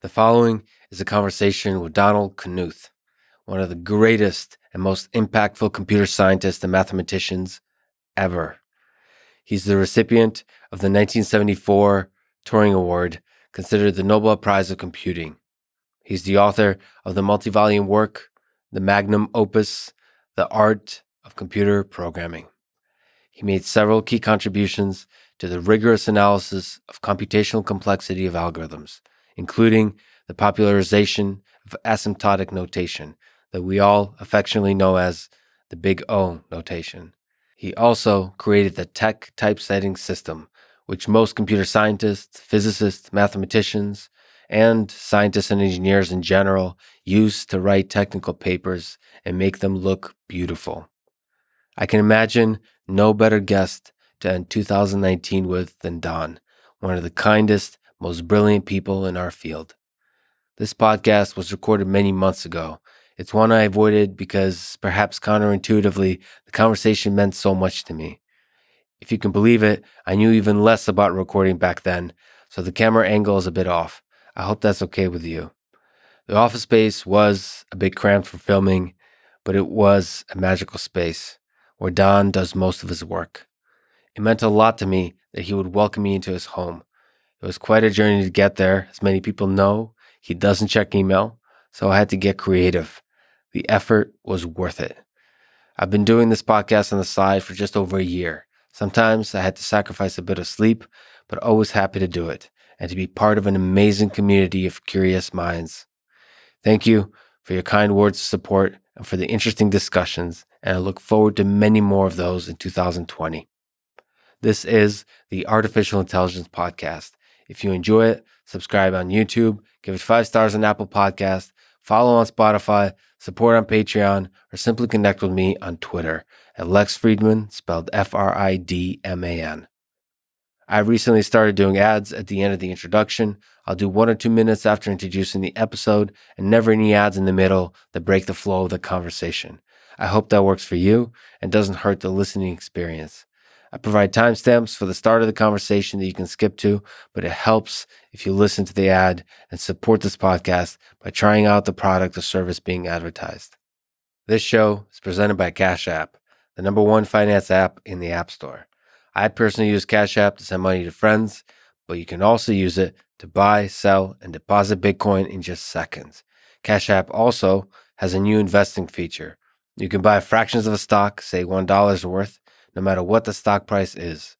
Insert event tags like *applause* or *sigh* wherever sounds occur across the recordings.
The following is a conversation with Donald Knuth, one of the greatest and most impactful computer scientists and mathematicians ever. He's the recipient of the 1974 Turing Award, considered the Nobel Prize of Computing. He's the author of the multi volume work, the magnum opus, The Art of Computer Programming. He made several key contributions to the rigorous analysis of computational complexity of algorithms including the popularization of asymptotic notation that we all affectionately know as the Big O notation. He also created the TeX typesetting system, which most computer scientists, physicists, mathematicians, and scientists and engineers in general use to write technical papers and make them look beautiful. I can imagine no better guest to end 2019 with than Don, one of the kindest most brilliant people in our field. This podcast was recorded many months ago. It's one I avoided because, perhaps counterintuitively, the conversation meant so much to me. If you can believe it, I knew even less about recording back then, so the camera angle is a bit off. I hope that's okay with you. The office space was a bit cramped for filming, but it was a magical space where Don does most of his work. It meant a lot to me that he would welcome me into his home. It was quite a journey to get there. As many people know, he doesn't check email, so I had to get creative. The effort was worth it. I've been doing this podcast on the side for just over a year. Sometimes I had to sacrifice a bit of sleep, but always happy to do it and to be part of an amazing community of curious minds. Thank you for your kind words of support and for the interesting discussions, and I look forward to many more of those in 2020. This is the Artificial Intelligence Podcast if you enjoy it, subscribe on YouTube, give it five stars on Apple Podcast, follow on Spotify, support on Patreon, or simply connect with me on Twitter at Lex Fridman, spelled F R I D M A N. I recently started doing ads at the end of the introduction. I'll do one or two minutes after introducing the episode and never any ads in the middle that break the flow of the conversation. I hope that works for you and doesn't hurt the listening experience. I provide timestamps for the start of the conversation that you can skip to, but it helps if you listen to the ad and support this podcast by trying out the product or service being advertised. This show is presented by Cash App, the number one finance app in the App Store. I personally use Cash App to send money to friends, but you can also use it to buy, sell, and deposit Bitcoin in just seconds. Cash App also has a new investing feature. You can buy fractions of a stock, say $1 worth, no matter what the stock price is.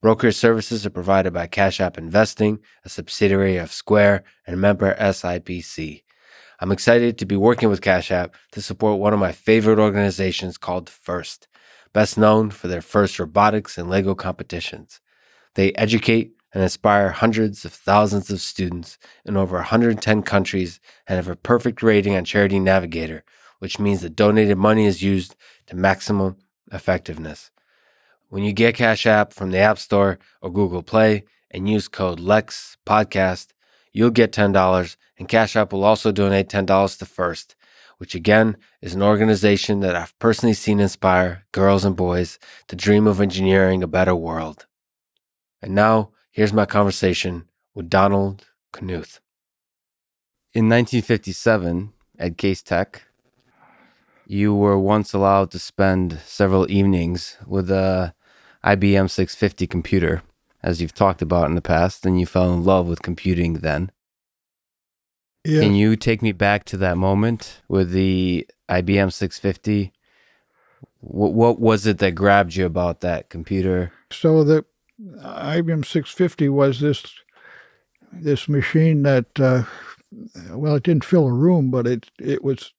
Brokerage services are provided by Cash App Investing, a subsidiary of Square and member SIPC. I'm excited to be working with Cash App to support one of my favorite organizations called FIRST, best known for their FIRST robotics and Lego competitions. They educate and inspire hundreds of thousands of students in over 110 countries and have a perfect rating on Charity Navigator, which means that donated money is used to maximum effectiveness. When you get Cash App from the App Store or Google Play and use code LEX podcast, you'll get $10 and Cash App will also donate $10 to First, which again is an organization that I've personally seen inspire girls and boys to dream of engineering a better world. And now, here's my conversation with Donald Knuth. In 1957, at Case Tech, you were once allowed to spend several evenings with a IBM 650 computer, as you've talked about in the past, and you fell in love with computing then. Yeah. Can you take me back to that moment with the IBM 650? What, what was it that grabbed you about that computer? So the IBM 650 was this this machine that uh, well, it didn't fill a room, but it it was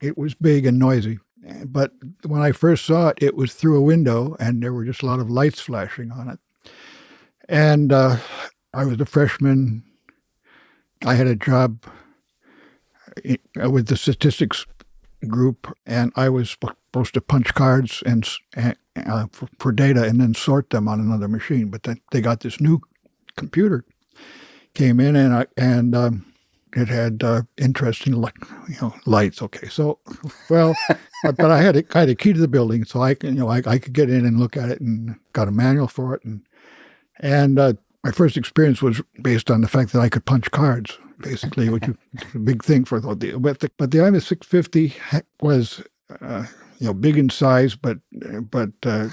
it was big and noisy. But when I first saw it, it was through a window and there were just a lot of lights flashing on it. And uh, I was a freshman. I had a job uh, with the statistics group, and I was supposed to punch cards and uh, for, for, data and then sort them on another machine. But then they got this new computer came in, and I and um, it had uh, interesting, you know, lights. Okay, so well, but I had a, I had a key to the building, so I can, you know, I, I could get in and look at it, and got a manual for it, and and uh, my first experience was based on the fact that I could punch cards basically, which is *laughs* a big thing for the but the, but the IBM 650 was uh, you know big in size, but but uh,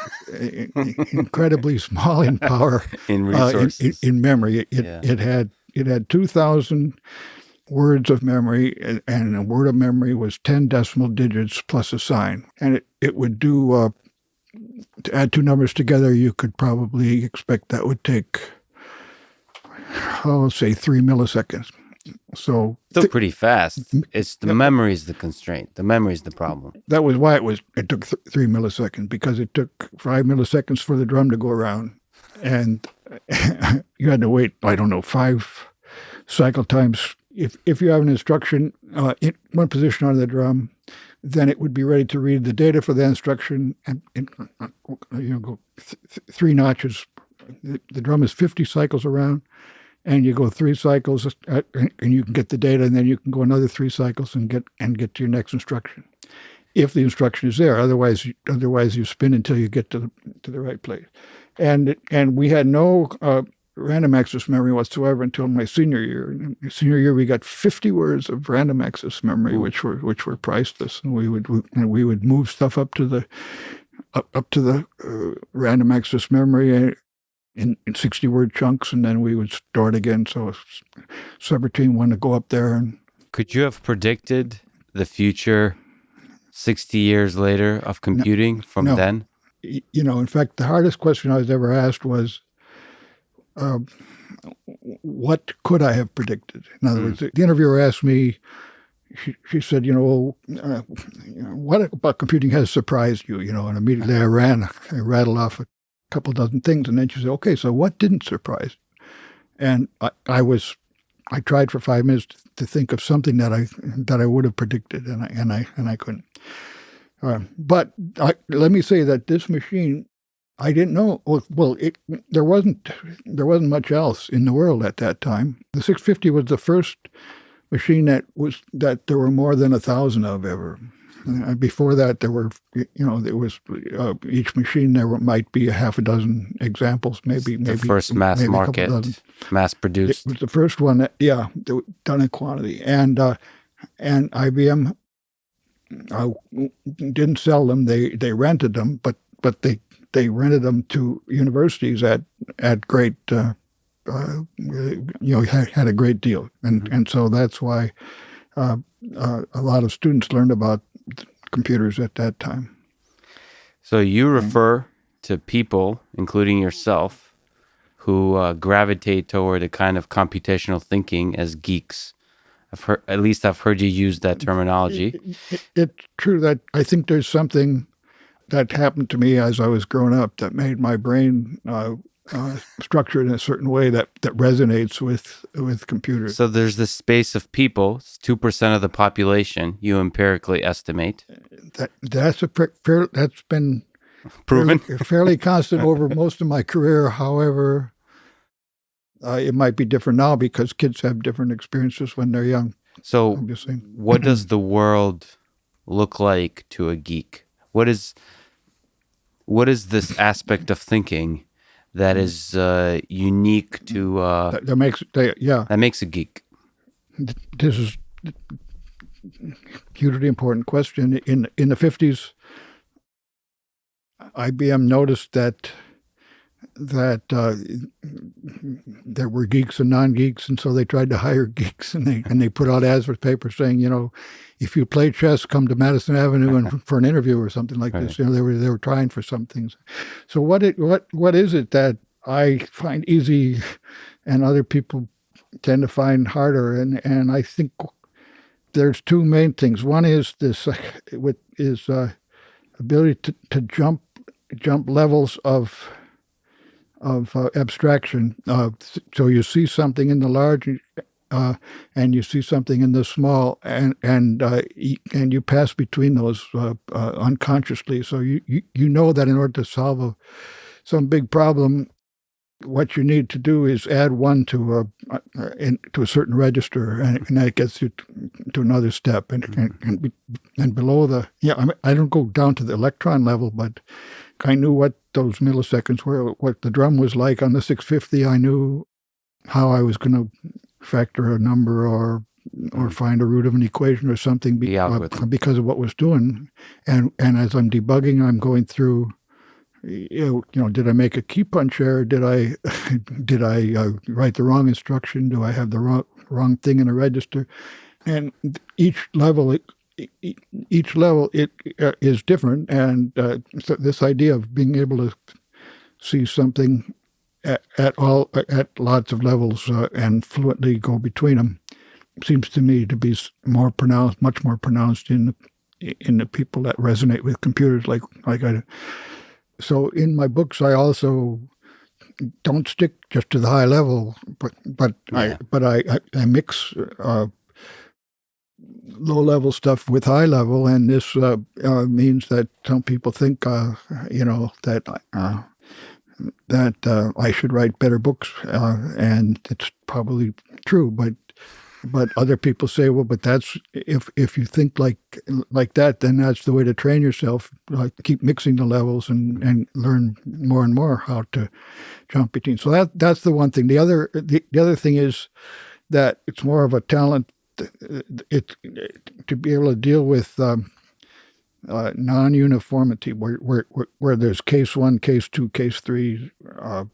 incredibly *laughs* small in power in uh, in, resources. in, in memory. It Yeah. it had it had 2,000 words of memory, and- a word of memory was 10 decimal digits plus a sign, and it it would do. Uh, to add two numbers together, you could probably expect that would take, oh, say three milliseconds. So Still pretty fast. It's the memory is the constraint. The memory is the problem. that was why it was it took th- three milliseconds because it took five milliseconds for the drum to go around, and *laughs* you had to wait. I don't know five cycle times. If if you have an instruction uh, in one position on the drum, then it would be ready to read the data for the instruction and, and uh, you know go th- th- three notches. The, the drum is fifty cycles around. And you go three cycles, uh, and you can get the data, and then you can go another three cycles and get and get to your next instruction if the instruction is there. Otherwise, you- otherwise you spin until you get to the to the right place. And and we had no uh, random access memory whatsoever until my senior year. In my senior year, we got 50 words of random access memory, which were which were priceless, and we would and we would move stuff up to the up, up to the uh, random access memory. uh, In, in 60 word chunks, and then we would store it again. So, subroutine wanted to go up there and Could you have predicted the future 60 years later of computing from No. then? you know, in fact, the hardest question I was ever asked was, um, what could I have predicted? In other words, the interviewer asked me, she, she said, you know, uh, you know, what about computing has surprised you? You know, and immediately I ran, I rattled off a couple dozen things, and then she said, okay, so what didn't surprise? you?" And I, I was, I tried for five minutes to think of something that I that I would have predicted, and I and I and I couldn't. Uh, but I, let me say that this machine, I didn't know. Well, it, there wasn't there wasn't much else in the world at that time. The 650 was the first machine that was that there were more than a thousand of ever. Uh, before that, there were you know there was uh, each machine there were, might be a half a dozen examples, maybe The maybe first mass maybe market, mass It produced. was the first one, that, yeah, that done in quantity, and uh, and IBM uh, didn't sell them; they they rented them, but but they they rented them to universities at at great, uh, uh, you know, had, had a great deal, and and so that's why uh, uh, a lot of students learned about computers at that time. So you refer to people, including yourself, who uh, gravitate toward a kind of computational thinking as geeks. I've heard, at least I've heard you use that terminology. It, it's true that I think there's something that happened to me as I was growing up that made my brain uh, uh, structured in a certain way that, that resonates with with computers. So there's this space of people, 2% of the population, you empirically estimate. that that's a fair, that's been *laughs* Proven? fairly, fairly constant over most of my career. However, uh, it might be different now because kids have different experiences when they're young. So Obviously, what does *clears throat* the world look like to a geek? What is what is this aspect of thinking that is uh, unique to uh, that, that makes they, yeah. that makes a geek? this is hugely important question. In in the fifties, IBM noticed that that uh, there were geeks and non-geeks, and so they tried to hire *laughs* geeks, and they and they put out ads for papers saying, you know, if you play chess, come to Madison Avenue and *laughs* for an interview or something like this. You know, they were they were trying for some things. So what it what what is it that I find easy, and other people tend to find harder. And, and I think there's two main things. One is this *laughs* uh, with is uh, ability to, to jump jump levels of of uh, abstraction. Uh, so you see something in the large, uh, and you see something in the small, and and uh, and you pass between those uh, uh, unconsciously. So you, you you know that in order to solve a, some big problem, what you need to do is add one to a uh, in, to a certain register, and, and that gets you to, to another step. And and, and, be, and below the yeah, I, mean, I don't go down to the electron level, but I knew what those milliseconds were, what the drum was like on the 650. I knew how I was going to factor a number or or find a root of an equation or something be, uh, because of what was doing. And and as I'm debugging, I'm going through. You know, you know, did I make a key punch error? Did I *laughs* did I uh, write the wrong instruction? Do I have the wrong wrong thing in a register? And each level, it, each level, it uh, is different. And uh, so this idea of being able to see something at, at all at lots of levels uh, and fluently go between them seems to me to be more pronounced, much more pronounced in the, in the people that resonate with computers like like I do. So in my books, I also don't stick just to the high level, but but Yeah. I but I I, I mix. Uh, low level stuff with high level and this uh, uh, means that some people think uh, you know that uh, that uh, I should write better books, uh, and it's probably true. But but other people say, well, but that's if if you think like like that, then that's the way to train yourself. Like keep mixing the levels and and learn more and more how to jump between. So that that's the one thing. The other the, the other thing is that it's more of a talent. It to be able to deal with. Um, uh, non-uniformity where, where where where there's case one, case two, case three, uh,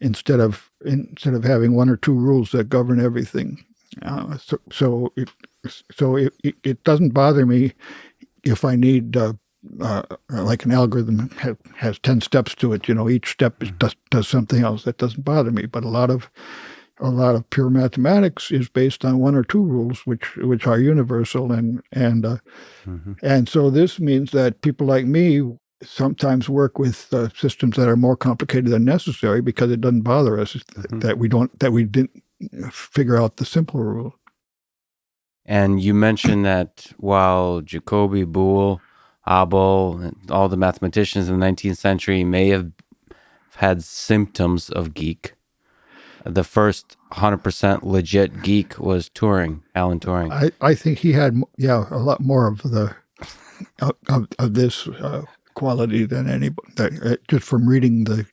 instead of instead of having one or two rules that govern everything. Uh, so so it so it, it, it doesn't bother me if I need uh, uh, like an algorithm ha- has ten steps to it. You know, each step is, does does something else. That doesn't bother me. But a lot of a lot of pure mathematics is based on one or two rules, which which are universal, and and uh, Mhm. and so this means that people like me sometimes work with uh, systems that are more complicated than necessary because it doesn't bother us Mhm. that we don't that we didn't figure out the simple rule. And you mentioned that while Jacobi, Boole, Abel, and all the mathematicians in the 19th century may have had symptoms of geek, the first 100% legit geek was Turing, Alan Turing. I, I think he had yeah a lot more of the of, of, this uh, quality than anybody that, uh, just from reading the,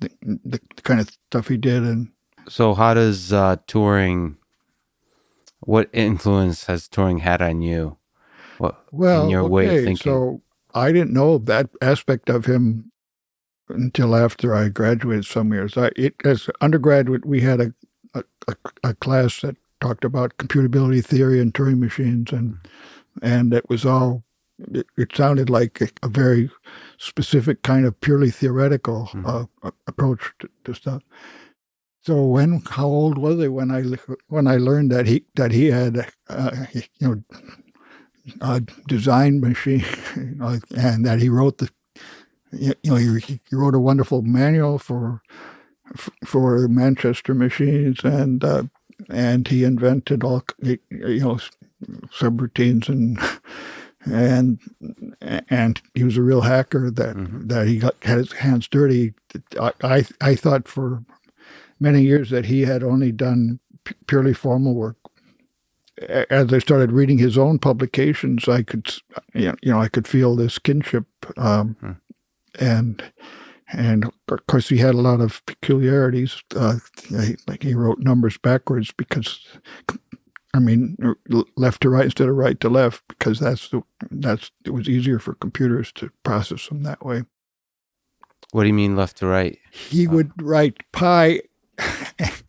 the the kind of stuff he did and So, how does uh, Turing, what influence has Turing had on you? What, Well, in your way of thinking? So I didn't know that aspect of him until after I graduated some years. I, it, as undergraduate, we had a, a, a, class that talked about computability theory and Turing machines, and and it was all. It, it sounded like a, a very specific kind of purely theoretical Mhm. uh, approach to, to stuff. So when how old was I when I when I learned that he that he had uh, you know a design machine, *laughs* and that he wrote the, you know, he, he wrote a wonderful manual for for Manchester machines, and uh, and he invented all you know subroutines and and and he was a real hacker that Mhm. that he got had his hands dirty. I I, I thought for many years that he had only done purely formal work as I started reading his own publications, I could, you know, you know, I could feel this kinship, um, Hmm. And and of course he had a lot of peculiarities. Uh, he- like he wrote numbers backwards because, I mean, left to right instead of right to left because that's the that's it was easier for computers to process them that way. what do you mean left to right? He would write pi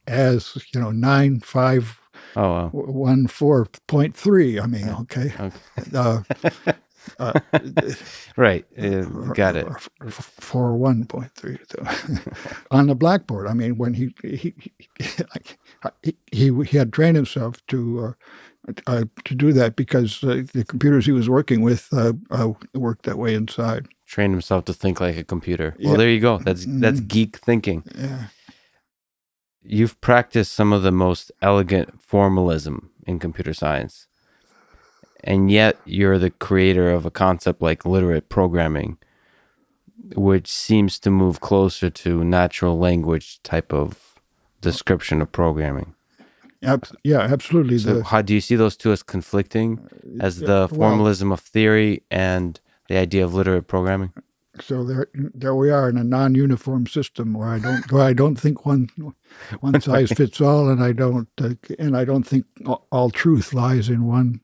as you know nine five Oh, wow. one four point three. I mean, okay. Okay. uh, *laughs* uh, *laughs* Right. uh, got it. or For one point three *laughs* on the blackboard. I mean, when he he he, he, he had trained himself to uh, uh, to do that because uh, the computers he was working with uh, uh, worked that way inside. Train himself to think like a computer. Well, Yeah. there you go. That's that's Mhm. geek thinking. Yeah. You've practiced some of the most elegant formalism in computer science. And yet you're the creator of a concept like literate programming, which seems to move closer to natural language type of description of programming. Yeah, absolutely. So The- how do you see those two as conflicting as yeah, the well, formalism of theory and the idea of literate programming? so there there we are in a non-uniform system where I don't where I don't think one one size *laughs* fits all, and I don't uh, and I don't think all truth lies in one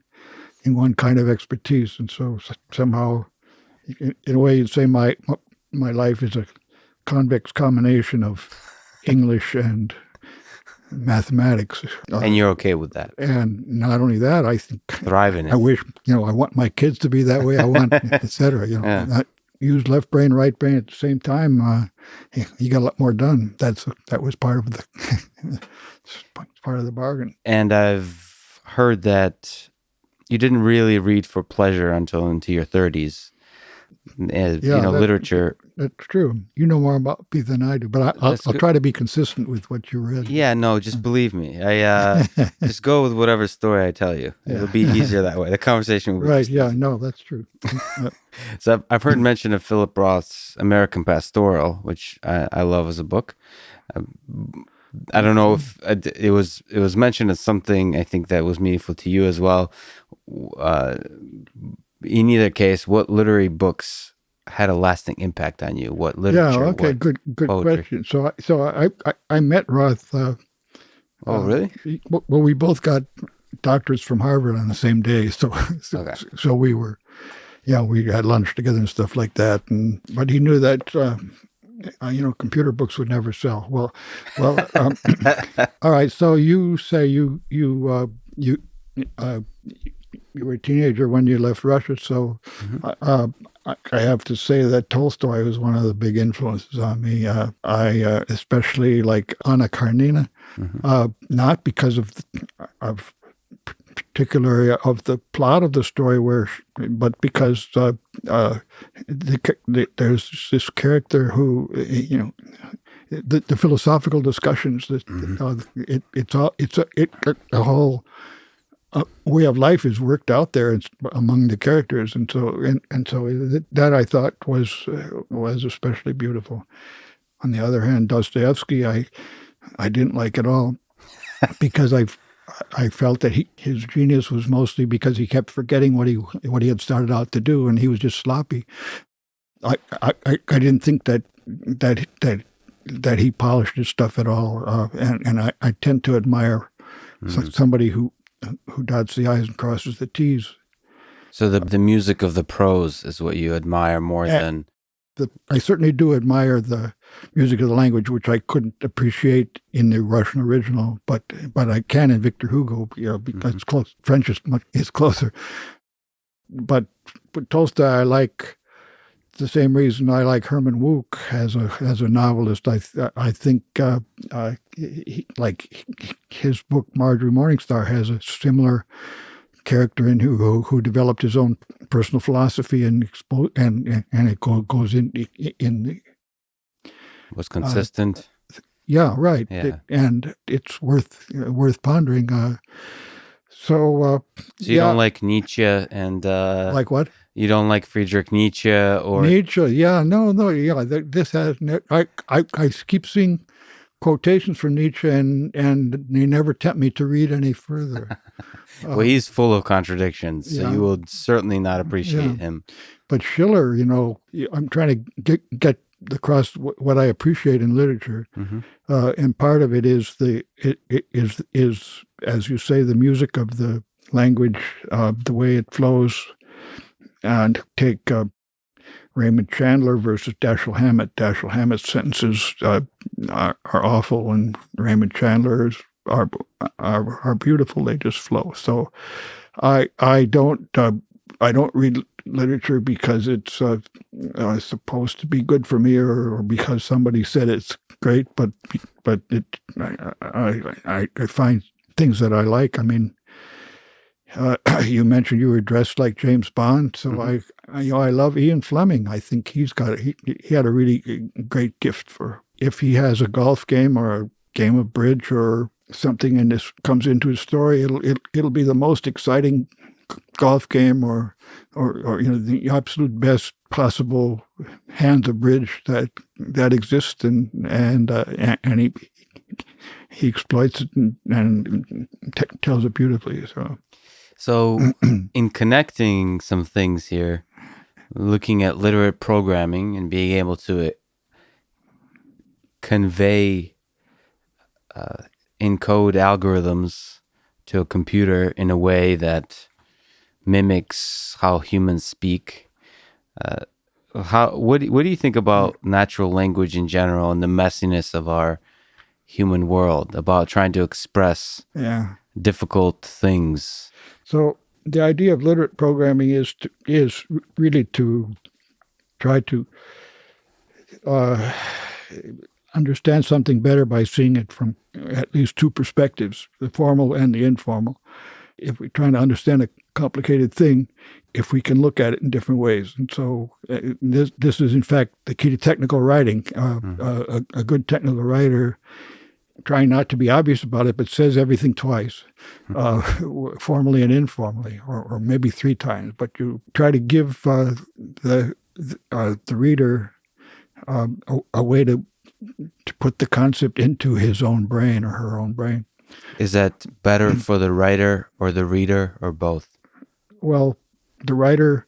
in one kind of expertise, and so somehow, in, a way, you'd say my my life is a convex combination of English and mathematics, uh, and you're okay with that, and not only that, I think thrive in it. I wish, you know, I want my kids to be that way. I want, *laughs* etc. You know, Yeah. use left brain, right brain at the same time. Uh, you, you got a lot more done. That's that was part of the *laughs* part of the bargain. and I've heard that you didn't really read for pleasure until into your 30s. Uh, Yeah, you know, that- literature. That's true. You know more about me than I do, but I, I'll, I'll try to be consistent with what you read. Yeah, no, just believe me. I uh, *laughs* just go with whatever story I tell you. It'll be easier that way. The conversation will be right. Yeah. No, that's true. *laughs* So I've, I've heard mention of Philip Roth's American Pastoral, which I, I love as a book. Um, I don't know if uh, it was it was mentioned as something I think that was meaningful to you as well. Uh, in either case, what literary books had a lasting impact on you? What literature? yeah. Okay. Good. Good poetry? question. So, I, so I, I, I met Roth. Uh, Oh, uh, really? he- Well, we both got doctorates from Harvard on the same day, so so, Okay. so we were, yeah, we had lunch together and stuff like that. And but he knew that, uh, uh, you know, computer books would never sell. Well, well, um, *coughs* all right. So you say you you uh, you uh, you were a teenager when you left Russia, so. Uh, I I have to say that Tolstoy was one of the big influences on me. Uh, I uh, especially like Anna Karenina, uh, not because of of particularly of the plot of the story, where, but because uh, uh, the, the, there's this character who you know. The, the philosophical discussions that uh, it, it's all it's a it the whole uh, way of life is worked out there among the characters, and so and, and so that, that I thought was uh, was especially beautiful. On the other hand, Dostoevsky, I I didn't like at all *laughs* because I I felt that he, his genius was mostly because he kept forgetting what he what he had started out to do, and he was just sloppy. I I, I didn't think that that that that he polished his stuff at all, uh, and and I, I tend to admire so- somebody who who dots the i's and crosses the t's. So the the music of the prose is what you admire more Yeah. than The, I certainly do admire the music of the language, which I couldn't appreciate in the Russian original, but but I can in Victor Hugo, you know, because it's close. French is much is closer. But, but Tolstoy, I like the same reason I like Herman Wouk as a as a novelist. I th- I think uh, uh, he, like his book Marjorie Morningstar has a similar character in who who, who developed his own personal philosophy and expo- and and it go, goes in in the was consistent. yeah, right. Yeah. It- and it's worth worth pondering. Uh, so, uh, so you yeah, don't like Nietzsche and uh, like what you don't like Friedrich Nietzsche or Nietzsche? Yeah, no, no, yeah. This has I, I I keep seeing quotations from Nietzsche, and and they never tempt me to read any further. *laughs* well, he's full of contradictions. So Yeah. you will certainly not appreciate Yeah. him. But Schiller, you know, I'm trying to get get across what I appreciate in literature, Mhm. uh, and part of it is the it, it is is as you say the music of the language, uh, the way it flows, and take uh, Raymond Chandler versus Dashiell Hammett. Dashiell Hammett's sentences uh, are, are awful, and Raymond Chandler's are, are are beautiful. They just flow. So, I I don't uh, I don't read literature because it's uh, uh, supposed to be good for me or, or because somebody said it's great, but but it I, I, I, find things that I like. I mean, uh, *clears throat* you mentioned you were dressed like James Bond, so I, I you know I love Ian Fleming. I think he's got he he had a really great gift for if he has a golf game or a game of bridge or something and this comes into his story, it'll it'll, it'll be the most exciting golf game or or, or you know the absolute best possible hands of bridge that that exists and and uh, and- he he exploits it and, and tells it beautifully so. So *clears throat* in connecting some things here, looking at literate programming and being able to convey, uh, encode algorithms to a computer in a way that mimics how humans speak. Uh, how what do- what do you think about natural language in general and the messiness of our human world about trying to express Yeah. difficult things? So the idea of literate programming is to, is really to try to uh, understand something better by seeing it from at least two perspectives, the formal and the informal. If we're trying to understand a complicated thing, if we can look at it in different ways. And so uh, this, this is, in fact, the key to technical writing. Uh, uh, a, a good technical writer trying not to be obvious about it, but says everything twice, uh, *laughs* formally and informally, or, or maybe three times. But you try to give uh, the uh, the reader um, a, a way to to put the concept into his own brain or her own brain. Is that better for the writer or the reader or both? Well, the writer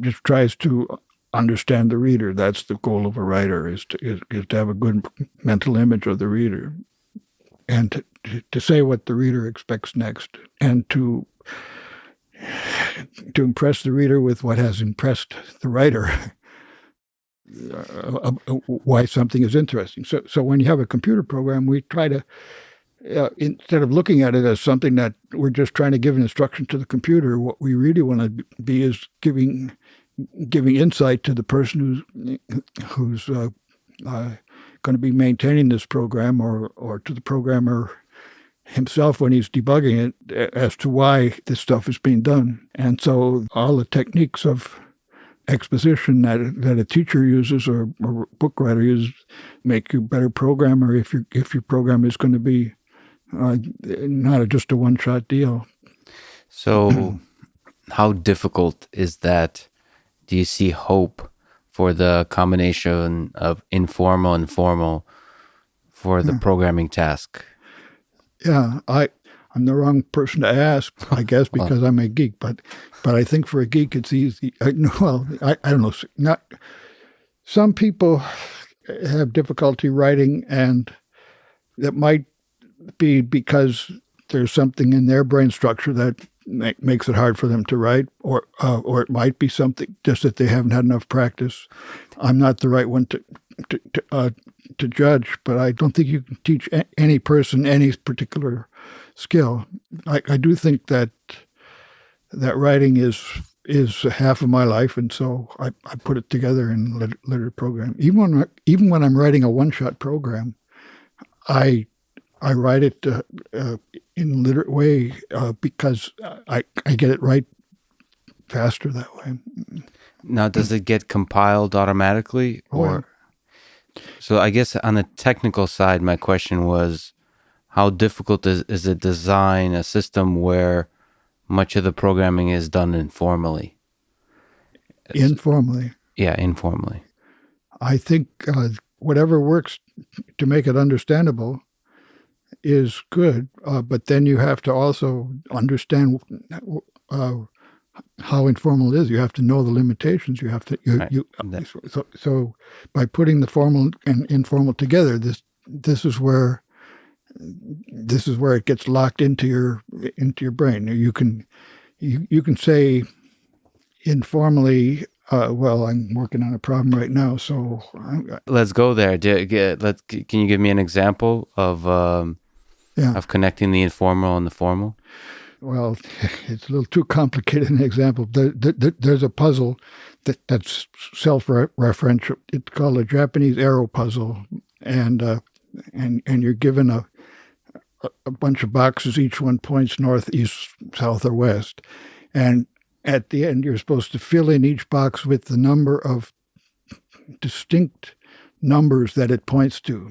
just tries to understand the reader. That's the goal of a writer is to is, is to have a good mental image of the reader, and to, to say what the reader expects next, and to to impress the reader with what has impressed the writer. *laughs* Uh, uh, why something is interesting. So, so when you have a computer program, we try to uh, instead of looking at it as something that we're just trying to give an instruction to the computer, what we really want to be is giving giving insight to the person who's who's uh, uh, going to be maintaining this program, or or to the programmer himself when he's debugging it as to why this stuff is being done. And so all the techniques of exposition that that a teacher uses or, or book writer uses make you a better programmer if your if your program is going to be uh, not just a one shot deal. So, *clears throat* how difficult is that? Do you see hope for the combination of informal and formal for the programming task? Yeah, I I'm the wrong person to ask, I *laughs* guess, because I'm a geek. But but I think for a geek, it's easy. I, *laughs* well, I, I don't know. Not some people have difficulty writing, and that might be because there's something in their brain structure that make, makes it hard for them to write, or uh, or it might be something just that they haven't had enough practice. I'm not the right one to to to, uh, to judge, but I don't think you can teach any person any particular skill. I, I do think that that writing is is half of my life, and so I, I put it together in lit- literate program. Even when even when I'm writing a one shot program, I I write it uh, uh, in a literate way uh, because I I get it right faster that way. Now, does it get compiled automatically, Oh, yeah. or so? I guess on the technical side, my question was, how difficult is is it design a system where much of the programming is done informally? Informally, Yeah, informally. I think uh, whatever works to make it understandable is good, uh, but then you have to also understand uh, how informal it is. You have to know the limitations. You have to you, Right. you so so by putting the formal and informal together, this this is where this is where it gets locked into your into your brain. You can you you can say informally. Uh, well, I'm working on a problem right now, so I, Let's go there. Do, get, let can you give me an example of um, yeah. of connecting the informal and the formal? Well, *laughs* it's a little too complicated an example. There, there, there's a puzzle that, that's self-referential. It's called a Japanese arrow puzzle, and uh, and and you're given a a- a bunch of boxes. Each one points north, east, south, or west, and at the end, you're supposed to fill in each box with the number of distinct numbers that it points to.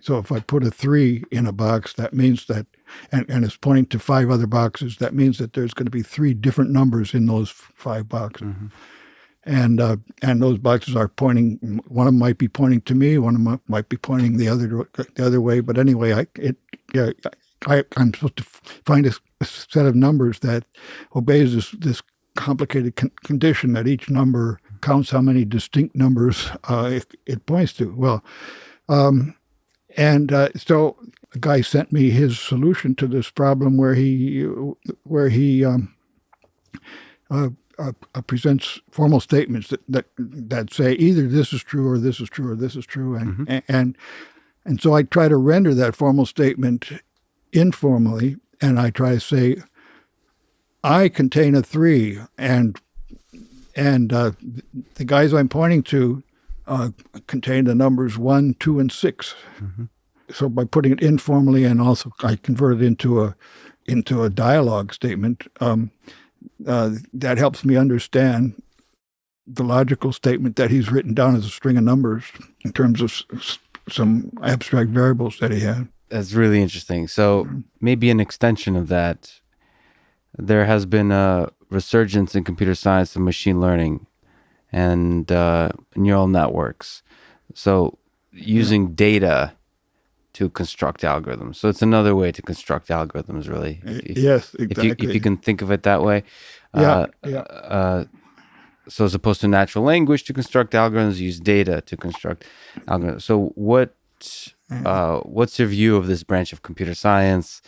So if I put a three in a box, that means that, and, and it's pointing to five other boxes, that means that there's going to be three different numbers in those five boxes. And uh, and those boxes are pointing. One of them might be pointing to me. One of them might be pointing the other the other way. But anyway, I it yeah, I I'm supposed to find a set of numbers that obeys this this complicated con- condition that each number counts how many distinct numbers uh, it, it, points to. Well, um, and uh, so a guy sent me his solution to this problem where he where he um, uh, uh, uh, presents formal statements that, that that say either this is true or this is true or this is true, and mm-hmm. and and so I try to render that formal statement informally, and I try to say, I contain a three, and and uh, the guys I'm pointing to uh, contain the numbers one, two, and 6 mm-hmm. So by putting it informally, and also I convert it into a into a dialogue statement. Um, uh, that helps me understand the logical statement that he's written down as a string of numbers in terms of s- some abstract variables that he had. That's really interesting. So mm-hmm. maybe an extension of that, there has been a resurgence in computer science and machine learning and uh, neural networks. So using yeah. data to construct algorithms. So it's another way to construct algorithms, really. If, yes, exactly. If you, if you can think of it that way. Yeah. Uh, yeah. Uh, so as opposed to natural language to construct algorithms, use data to construct algorithms. So what uh, what's your view of this branch of computer science,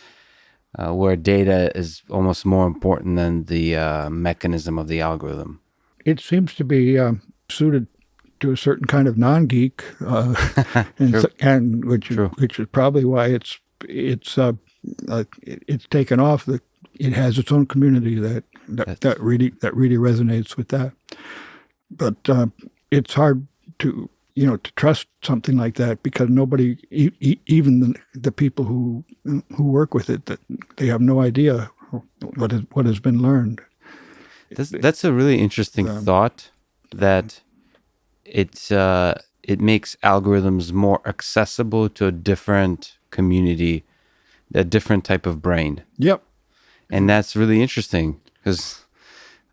uh, where data is almost more important than the uh, mechanism of the algorithm? It seems to be um, suited to a certain kind of non-geek, uh, *laughs* and, and, which is, which is probably why it's it's uh, uh, it's taken off. That it has its own community that that, that really that really resonates with that. But uh, it's hard to you know to trust something like that because nobody, e- even the, the people who who work with it, that they have no idea what is, what has been learned. That's, that's a really interesting um, thought that it uh, it makes algorithms more accessible to a different community, a different type of brain. Yep. And that's really interesting because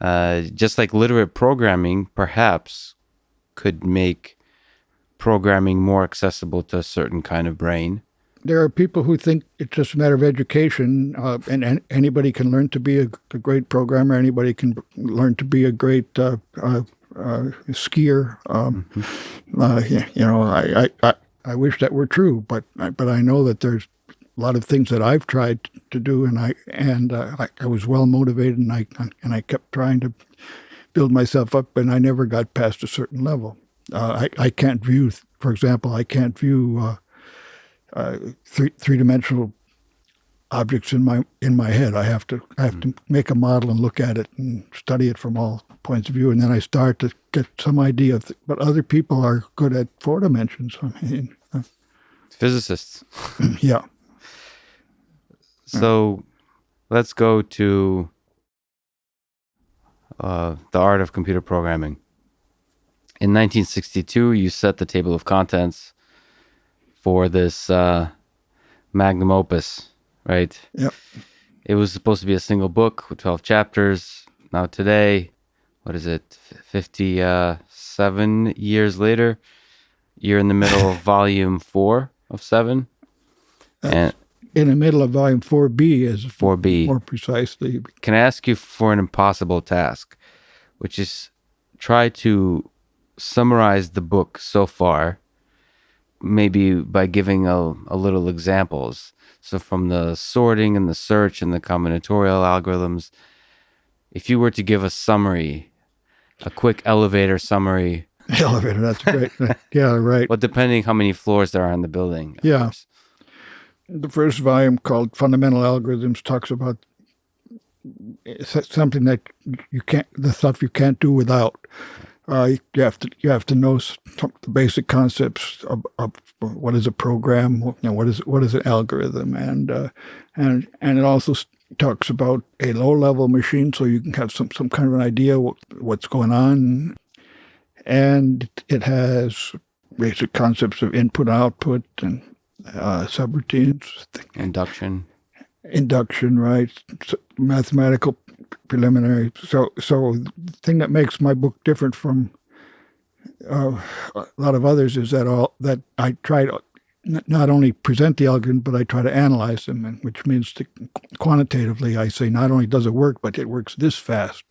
uh, just like literate programming, perhaps could make programming more accessible to a certain kind of brain. There are people who think it's just a matter of education, uh, and, and, anybody can learn to be a, a, great programmer. Anybody can learn to be a great uh, uh uh, skier. Um, mm-hmm. uh, you know, I, I, I wish that were true, but but I know that there's a lot of things that I've tried to do, and I and uh, I, I, was well motivated, and I and I kept trying to build myself up, and I never got past a certain level. Uh, I I can't view, for example, I can't view uh, uh, three three dimensional objects in my in my head. I have to I have mm-hmm. to make a model and look at it and study it from all points of view, and then I start to get some idea of. Th- but other people are good at four dimensions. I mean, uh, physicists. yeah. So, let's go to uh, the art of computer programming. In 1962, you set the table of contents for this uh, magnum opus, right? Yep. It was supposed to be a single book with 12 chapters. Now, today, what is it, 57 years later, you're in the middle of *laughs* volume four of seven. and in the middle of volume 4B is 4B. More precisely. Can I ask you for an impossible task, which is try to summarize the book so far, maybe by giving a, a little examples. So from the sorting and the search and the combinatorial algorithms, if you were to give a summary a quick elevator summary. *laughs* Elevator, that's great. *laughs* yeah, right. Well, depending how many floors there are in the building. Yeah. Course. The first volume called Fundamental Algorithms talks about something that you can't, the stuff you can't do without. Uh, you have to you have to know the basic concepts of, of, what is a program, you know, what is what is an algorithm, and uh, and and it also talks about a low level machine so you can have some, some kind of an idea what, what's going on. And it has basic concepts of input output and uh, subroutines. Induction. Induction, right? Mathematical preliminary. So, so the thing that makes my book different from uh, a lot of others is that all that I try to not only present the algorithm, but I try to analyze them, and which means to, quantitatively, I say not only does it work, but it works this fast.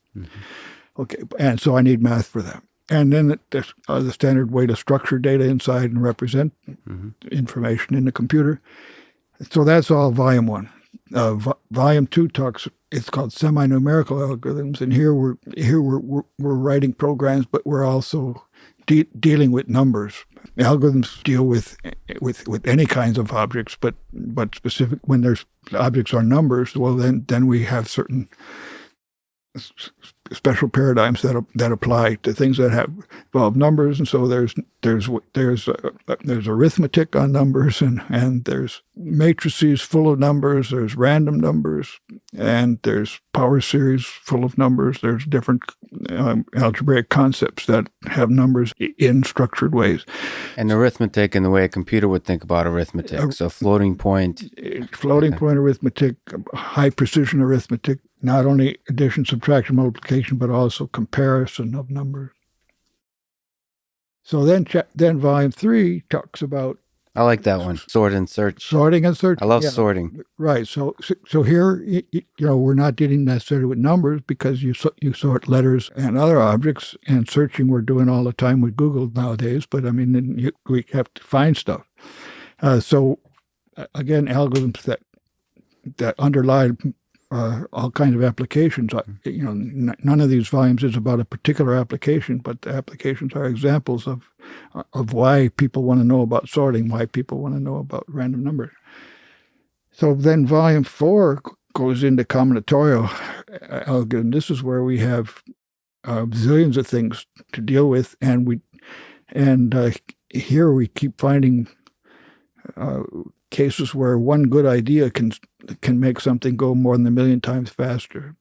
Okay, and so I need math for that. And then it- there's uh, the standard way to structure data inside and represent information in the computer. So that's all volume one. Uh, vo- volume two talks. It's called semi-numerical algorithms, and here we're here we're we're, we're writing programs, but we're also de- dealing with numbers. Algorithms deal with with with any kinds of objects, but but specific when there's objects are numbers. Well, then then we have certain special paradigms that that apply to things that have involve numbers, and so there's there's there's uh, there's arithmetic on numbers, and and there's matrices full of numbers. There's random numbers, and there's power series full of numbers. There's different um, algebraic concepts that have numbers in structured ways. And arithmetic in the way a computer would think about arithmetic. So floating point. Uh, floating point arithmetic, high precision arithmetic, not only addition, subtraction, multiplication, but also comparison of numbers. So then, then volume three talks about I like that one. Sort and search. sorting and search. I love Yeah, sorting. Right. So, so- here, you know, we're not dealing necessarily with numbers because you you sort letters and other objects, and searching we're doing all the time with Google nowadays. But I mean, then you, we have to find stuff. Uh, so, again, algorithms that that underlie uh, all kinds of applications. Uh, You know, n- none of these volumes is about a particular application, but the applications are examples of of why people want to know about sorting, why people want to know about random numbers. So then volume four goes into combinatorial uh, algorithm. This is where we have uh, zillions of things to deal with, and we and uh, here we keep finding uh, cases where one good idea can can make something go more than a million times faster,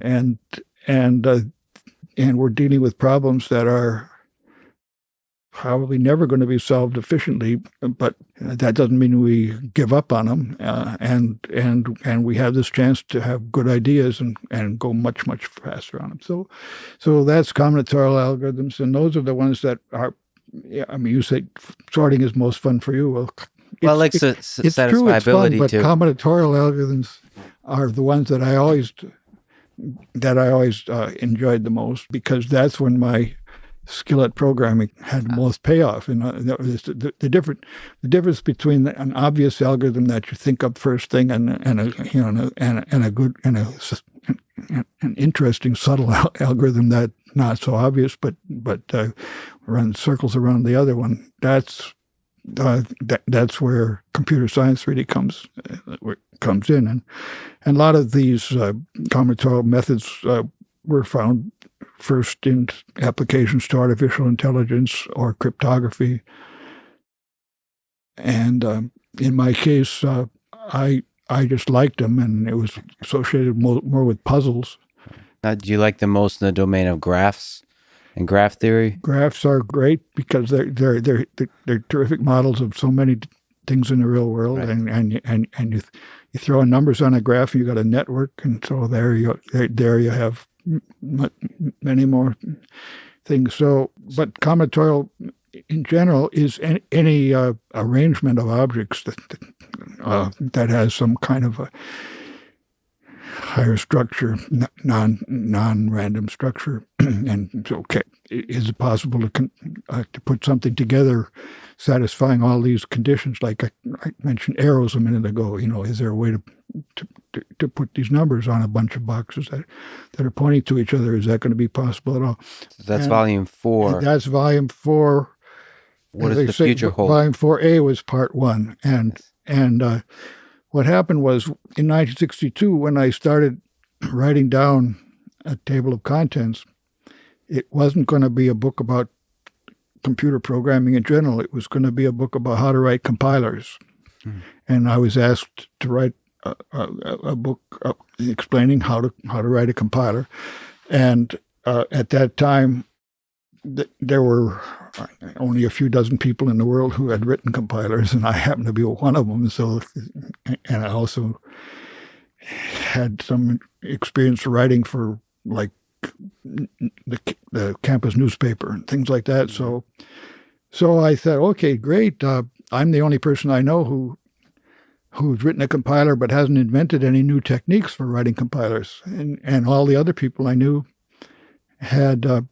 and and uh, and we're dealing with problems that are probably never going to be solved efficiently, but that doesn't mean we give up on them. Uh, and and and we have this chance to have good ideas and, and go much much faster on them. So so that's combinatorial algorithms, and those are the ones that are. I mean, you say sorting is most fun for you. Well, Well, like it's- true, it's fun, but too. combinatorial algorithms are the ones that I always that I always uh, enjoyed the most because that's when my skill at programming had the most payoff. And uh, the, the different the difference between an obvious algorithm that you think up first thing and and a you know and a, and a, good and a an, interesting subtle al- algorithm that not so obvious but but uh, runs circles around the other one. That's uh, that, that's where computer science really comes comes in, and and a lot of these uh, combinatorial methods uh, were found first in applications to artificial intelligence or cryptography, and um, in my case, uh, I I just liked them, and it was associated more, more with puzzles. Uh, do you like the most in the domain of graphs and graph theory? Graphs are great because they're they're they're they're, they're terrific models of so many things in the real world, Right. and and and and you you throw numbers on a graph, and you got a network, and so there you there, there you have m- m- many more things. So, but combinatorial in general is any, any uh, arrangement of objects that uh, that has some kind of a higher structure, non non random structure, *clears throat* and so okay, is it possible to con- uh, to put something together satisfying all these conditions? Like I, I mentioned arrows a minute ago. You know, is there a way to, to to put these numbers on a bunch of boxes that that are pointing to each other? Is that going to be possible at all? So that's And- volume four. That's volume four. What does the say, future hold? Volume four A was part one, and and uh, what happened was in 1962 when I started *clears throat* writing down a table of contents, it wasn't going to be a book about computer programming in general. It was going to be a book about how to write compilers, and I was asked to write a, a, a book uh, explaining how to how to write a compiler, and uh, at that time th- there were only a few dozen people in the world who had written compilers, and I happened to be one of them. So, and I also had some experience writing for like the the campus newspaper and things like that. So, so I thought, okay, great. Uh, I'm the only person I know who who's written a compiler but hasn't invented any new techniques for writing compilers. And, and all the other people I knew had uh,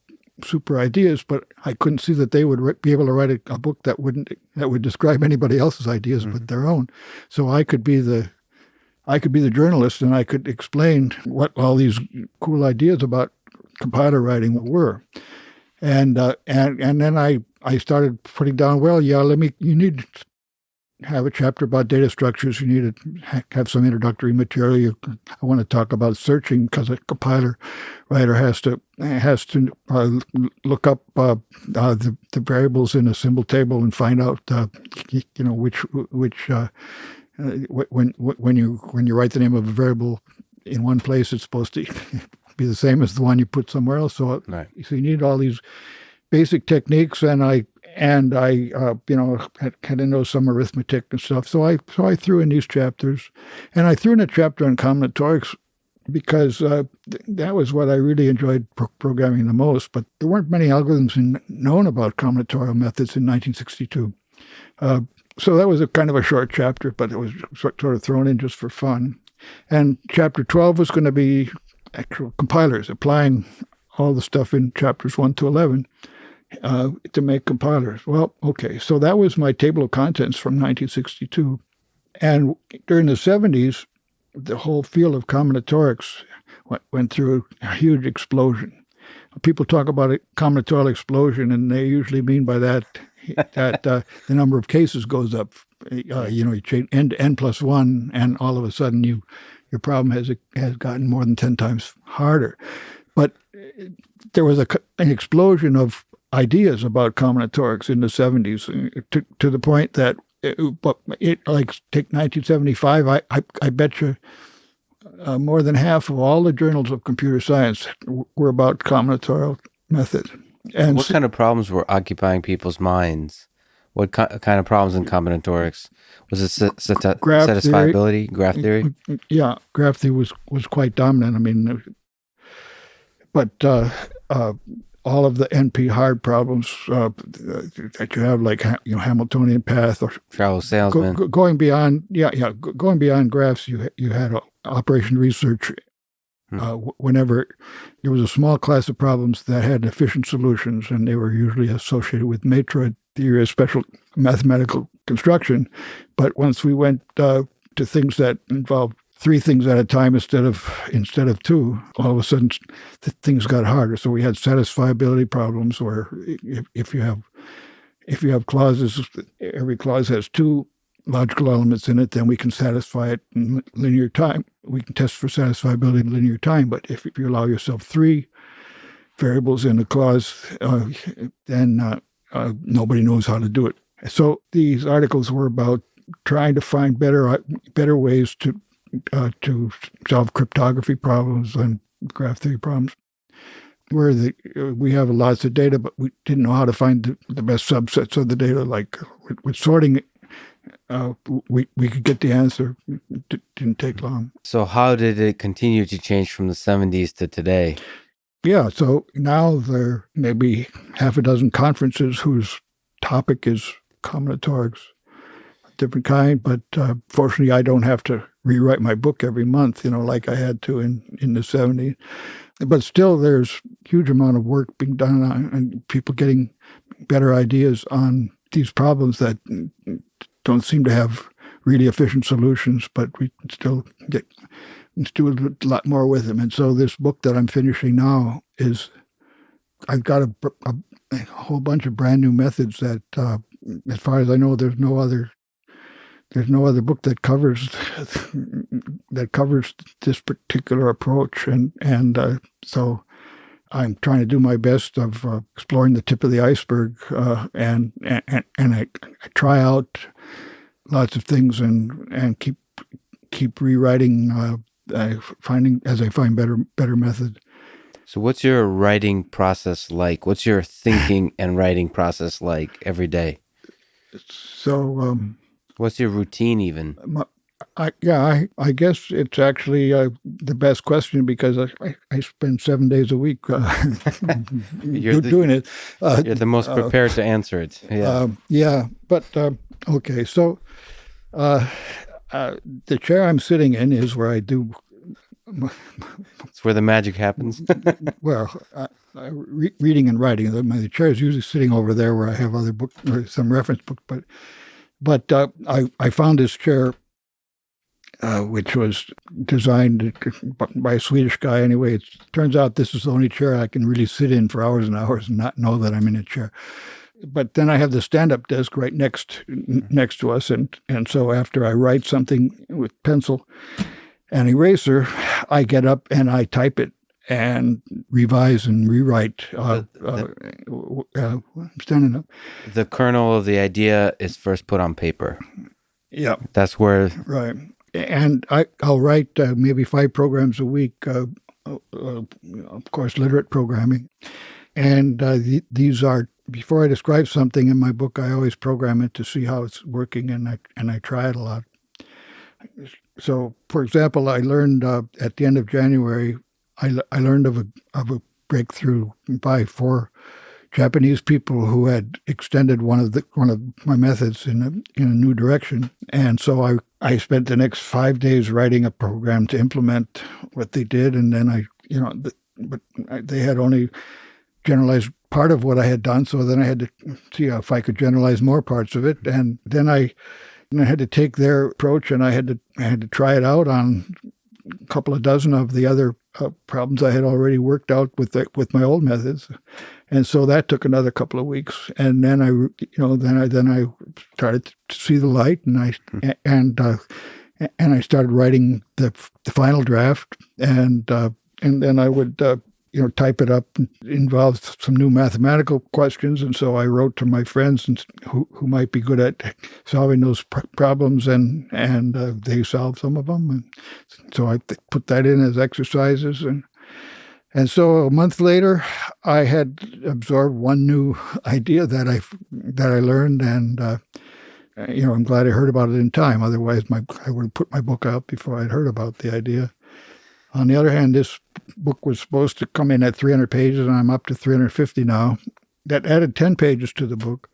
super ideas, but I couldn't see that they would be able to write a, a book that wouldn't that would describe anybody else's ideas mm-hmm. but their own. So I could be the I could be the journalist and I could explain what all these cool ideas about compiler writing were. And uh, and and then I I started putting down. Well, yeah, let me. You need have a chapter about data structures. You need to have some introductory material. I want to talk about searching because a compiler writer has to has to uh, look up uh, uh, the, the variables in a symbol table and find out uh, you know which which uh, uh, when when you when you write the name of a variable in one place, it's supposed to *laughs* be the same as the one you put somewhere else. So, right. so you need all these basic techniques, and I and I, uh, you know, had, had to know some arithmetic and stuff. So I, so I threw in these chapters, and I threw in a chapter on combinatorics because uh, th- that was what I really enjoyed pro- programming the most. But there weren't many algorithms in, known about combinatorial methods in 1962. Uh, so that was a kind of a short chapter, but it was sort of thrown in just for fun. And chapter 12 was going to be actual compilers, applying all the stuff in chapters 1 to 11 uh, to make compilers. Well, okay, so that was my table of contents from 1962. And during the 70s, the whole field of combinatorics went, went through a huge explosion. People talk about a combinatorial explosion, and they usually mean by that that uh, the number of cases goes up. Uh, you know, you change n to n plus one, and all of a sudden you your problem has has gotten more than ten times harder. But uh, there was a, an explosion of ideas about combinatorics in the 70s uh, to, to the point that it, uh, but it like take 1975 I, I, I bet you uh, more than half of all the journals of computer science were about combinatorial method. And what kind of problems were occupying people's minds? What kind of problems in combinatorics? Was it graph satisfiability theory, graph theory yeah graph theory was was quite dominant. I mean but uh, uh, all of the NP hard problems uh, that you have, like you know Hamiltonian path or traveling salesman, go, going beyond, yeah, yeah, going beyond graphs. You you had operation research. Hmm. Uh, whenever there was a small class of problems that had efficient solutions, and they were usually associated with matroid theory of special mathematical construction. But once we went uh, to things that involved three things at a time instead of instead of two. All of a sudden, things got harder. So we had satisfiability problems where if, if you have if you have clauses, every clause has two logical elements in it, then we can satisfy it in linear time. We can test for satisfiability in linear time. But if, if you allow yourself three variables in a clause, uh, then uh, uh, nobody knows how to do it. So these articles were about trying to find better better ways to uh, to solve cryptography problems and graph theory problems. Where the, uh, we have lots of data, but we didn't know how to find the, the best subsets of the data. Like with, with sorting, uh, we we could get the answer. It didn't take long. So how did it continue to change from the '70s to today? Yeah, so now there may be half a dozen conferences whose topic is combinatorics, different kind. But uh, fortunately, I don't have to rewrite my book every month, you know, like I had to in, in the 70s. But still, there's huge amount of work being done on, and people getting better ideas on these problems that don't seem to have really efficient solutions, but we still get do a lot more with them. And so this book that I'm finishing now is I've got a, a, a whole bunch of brand new methods that, uh, as far as I know, there's no other there's no other book that covers that covers this particular approach, and and uh, so I'm trying to do my best of uh, exploring the tip of the iceberg, uh, and and and I, I, try out lots of things and and keep keep rewriting, uh, finding as I find better better methods. So, what's your writing process like? What's your thinking *sighs* and writing process like every day? So. Um, What's your routine even? I, yeah, I, I guess it's actually uh, the best question because I, I, spend seven days a week uh, *laughs* you're the, doing it. Uh, you're the most uh, prepared to answer it. Yeah. Um, yeah. But um, okay. So uh, Uh, the chair I'm sitting in is where I do. *laughs* It's where the magic happens. *laughs* Well, re- reading and writing. The, my chair is usually sitting over there where I have other book or some reference book. But but uh, I I found this chair, uh, which was designed by a Swedish guy. Anyway, it turns out this is the only chair I can really sit in for hours and hours and not know that I'm in a chair. But then I have the stand-up desk right next next to us, and and so after I write something with pencil and eraser, I get up and I type it and revise and rewrite. Uh, uh, uh, I'm standing up. the kernel of the idea is first put on paper. Yeah, That's where right. And I I'll write uh, maybe five programs a week. Uh, uh, uh, of course, literate programming, and uh, th- these are before I describe something in my book, I always program it to see how it's working, and I and I try it a lot. So, for example, I learned uh, at the end of January, I, I learned of a of a breakthrough by four Japanese people who had extended one of the one of my methods in a in a new direction, and so I I spent the next five days writing a program to implement what they did, and then I you know the, but they had only generalized part of what I had done. So then I had to see if I could generalize more parts of it, and then I, and I had to take their approach and I had to I had to try it out on a couple of dozen of the other uh, problems I had already worked out with the, with my old methods, and so that took another couple of weeks, and then I you know then I then I started to see the light, and I and uh, and I started writing the the final draft, and uh, and then I would uh, you know, type it up involved some new mathematical questions. And so I wrote to my friends and who, who might be good at solving those pr- problems, and and uh, they solved some of them. And so I put that in as exercises, and and so a month later, I had absorbed one new idea that I that I learned, and uh, you know, I'm glad I heard about it in time. Otherwise, my I would have put my book out before I'd heard about the idea. On the other hand, this book was supposed to come in at 300 pages, and I'm up to 350 now. That added 10 pages to the book.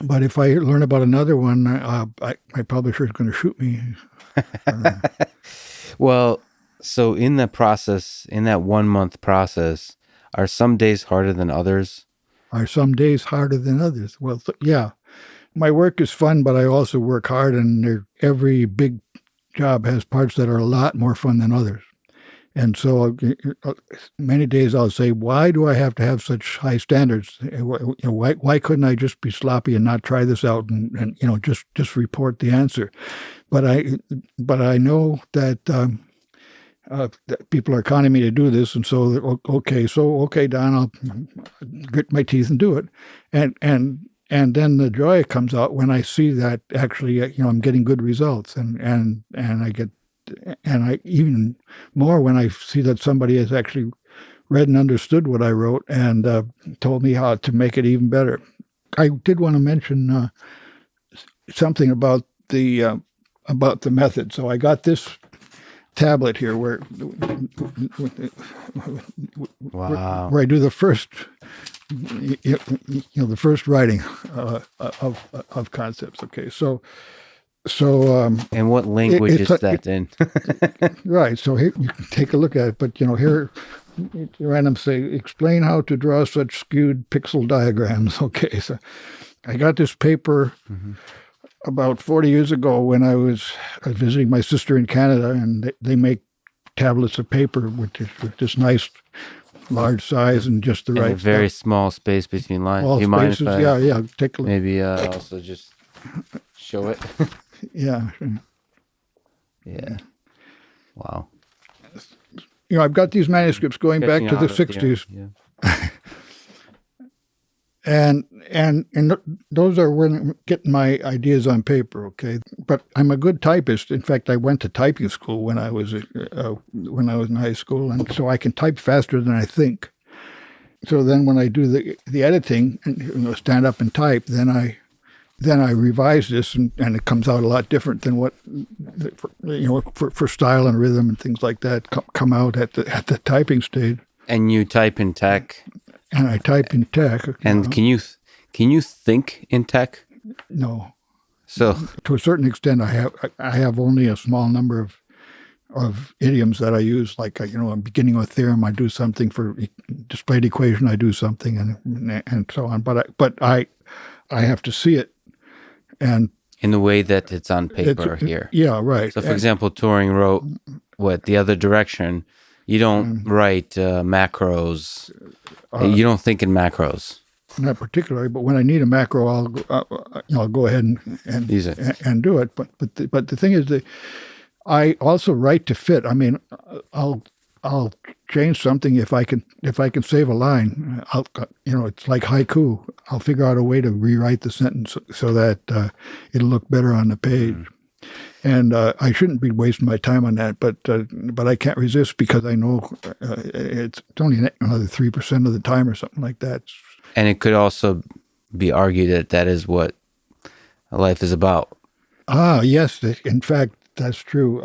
But if I learn about another one, uh, I, my publisher is going to shoot me. *laughs* well, so in that process, in that one month process, are some days harder than others? Are some days harder than others? Well, th- yeah. My work is fun, but I also work hard, and every big job has parts that are a lot more fun than others. And so uh, many days I'll say, why do I have to have such high standards? Why, why couldn't I just be sloppy and not try this out and, and you know just just report the answer? But I but I know that, um, uh, that people are counting me to do this, and so okay, so okay, Don, I'll grit my teeth and do it, and and and then the joy comes out when I see that actually you know I'm getting good results, and and and I get and I even more when I see that somebody has actually read and understood what I wrote and uh, told me how to make it even better. I did want to mention uh, something about the uh, about the method. So I got this tablet here where wow. where, I do the first you know the first writing uh, of of concepts. Okay, so so, um, and what language it, is that in? right. So here, you can take a look at it. But you know, here, random say, explain how to draw such skewed pixel diagrams. *laughs* Okay, so I got this paper mm-hmm. about 40 years ago when I was visiting my sister in Canada, and they, they make tablets of paper with this, with this nice large size and just the and right very stuff. small space between lines. All you spaces, yeah, yeah. Take a look. maybe uh, also just show it? *laughs* Yeah. yeah. Wow. You know, I've got these manuscripts going back to the '60s, Yeah. *laughs* and and and those are when I'm getting my ideas on paper. Okay, but I'm a good typist. In fact, I went to typing school when I was uh, when I was in high school, and so I can type faster than I think. So then, when I do the the editing and you know, stand up and type, then I then I revise this and, and it comes out a lot different than what you know for, for style and rhythm and things like that come, come out at the at the typing stage. And you type in TeX. And I type in TeX. And know. can you can you think in TeX? No. So to a certain extent, I have I have only a small number of of idioms that I use. Like you know, I'm beginning a theorem, I do something for displayed equation, I do something, and and so on. But I, but I I have to see it, and in the way that it's on paper it's, here. Yeah, right. So, for And- example, Turing wrote what the other direction. You don't write uh, macros. you don't think in macros. not particularly, but when I need a macro, I'll go, uh, uh, I'll go ahead and and, Use it. and, and do it. But but the, but the thing is that I also write to fit. I mean, uh, I'll I'll change something if I can if I can save a line. I'll uh, you know it's like haiku. I'll figure out a way to rewrite the sentence so that uh, it'll look better on the page. And uh, I shouldn't be wasting my time on that, but uh, but I can't resist because I know uh, it's, it's only another three percent of the time or something like that. And it could also be argued that that is what life is about. Ah, yes. In fact, that's true.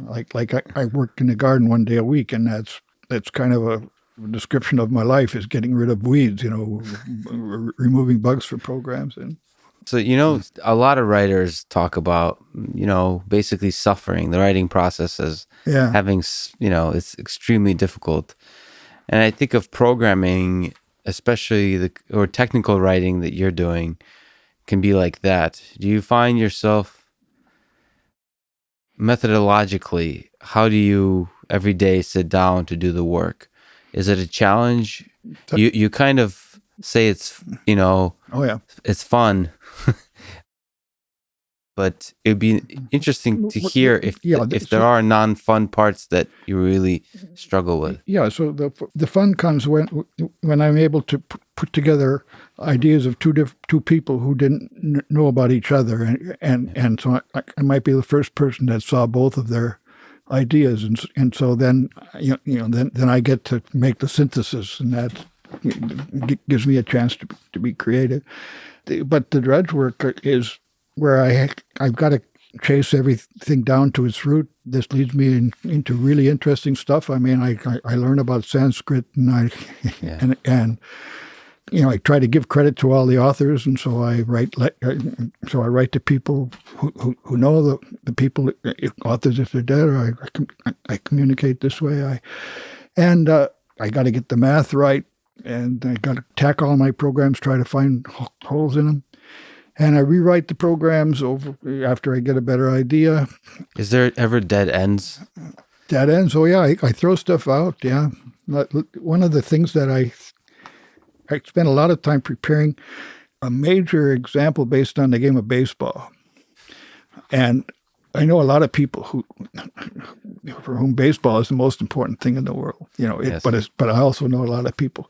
Like like I, I work in the garden one day a week, and that's that's kind of a description of my life is getting rid of weeds. You know, removing bugs for programs, and So, you know, mm. a lot of writers talk about, you know, basically suffering, the writing process as yeah, having, you know, it's extremely difficult. And I think of programming, especially the or technical writing that you're doing, can be like that. Do you find yourself methodologically, how do you every day sit down to do the work? Is it a challenge? You you kind of say it's, you know, oh yeah, it's fun. But it'd be mm-hmm. interesting to hear if yeah, if so- there are non-fun parts that you really mm-hmm. struggle with. yeah. So the the fun comes when when I'm able to put together ideas of two diff- two people who didn't kn- know about each other, and and and so I, I might be the first person that saw both of their ideas, and and so then you know, you know then then I get to make the synthesis, and that g- gives me a chance to to be creative. The- But the dredge work is where I I've got to chase everything down to its root. This leads me in, into really interesting stuff. I mean, I, I, I learn about Sanskrit and I Yeah. *laughs* and and you know I try to give credit to all the authors, and so I write so I write to people who, who, who know the the people authors if they're dead, or I I, I communicate this way. I and uh, I got to get the math right, and I got to tack all my programs, try to find holes in them. And I rewrite the programs over after I get a better idea. Is there ever dead ends? Dead ends. Oh yeah, I, I throw stuff out. Yeah, one of the things that I I spent a lot of time preparing a major example based on the game of baseball, and I know a lot of people who for whom baseball is the most important thing in the world. You know, it, Yes. but it's, but I also know a lot of people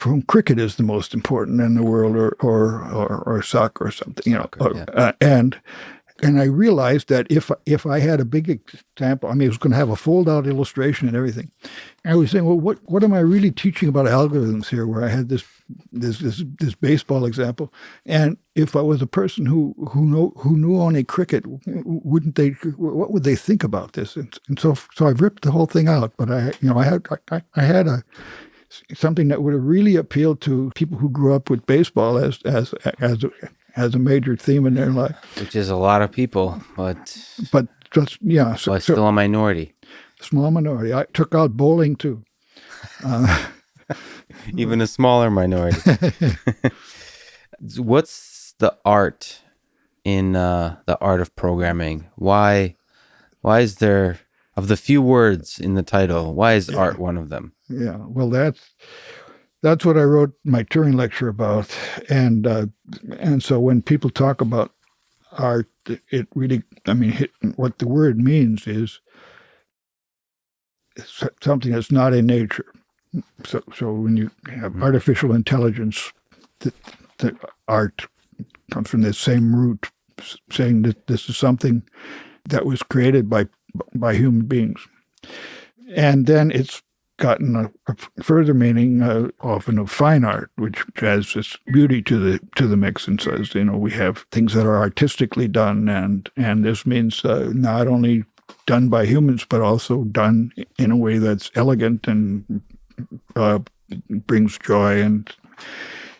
for whom cricket is the most important in the world, or or or, or soccer or something. You know, Soccer, or- yeah. uh, and and I realized that if if I had a big example, I mean, it was going to have a fold out illustration and everything. I was saying, well, what what am I really teaching about algorithms here? Where I had this this this, this baseball example, and if I was a person who who know who knew only cricket, wouldn't they? What would they think about this? And, and so so I ripped the whole thing out. But I you know I had I, I had a something that would have really appealed to people who grew up with baseball as as as a, as a major theme in their life. Which is a lot of people, but But just yeah, so, well, so still a minority. small minority. I took out bowling too. *laughs* Even a smaller minority. *laughs* What's the art in uh, the art of programming? Why why is there of the few words in the title, why is art one of them? Yeah, well, that's that's what I wrote my Turing lecture about, and uh, and so when people talk about art, it really, I mean, it, what the word means is something that's not in nature. So, so when you have artificial intelligence, the, the art comes from the same root, saying that this is something that was created by by human beings, and then it's gotten a, a further meaning, uh, often of fine art, which adds this beauty to the to the mix, and says, you know, we have things that are artistically done, and and this means uh, not only done by humans, but also done in a way that's elegant and uh, brings joy and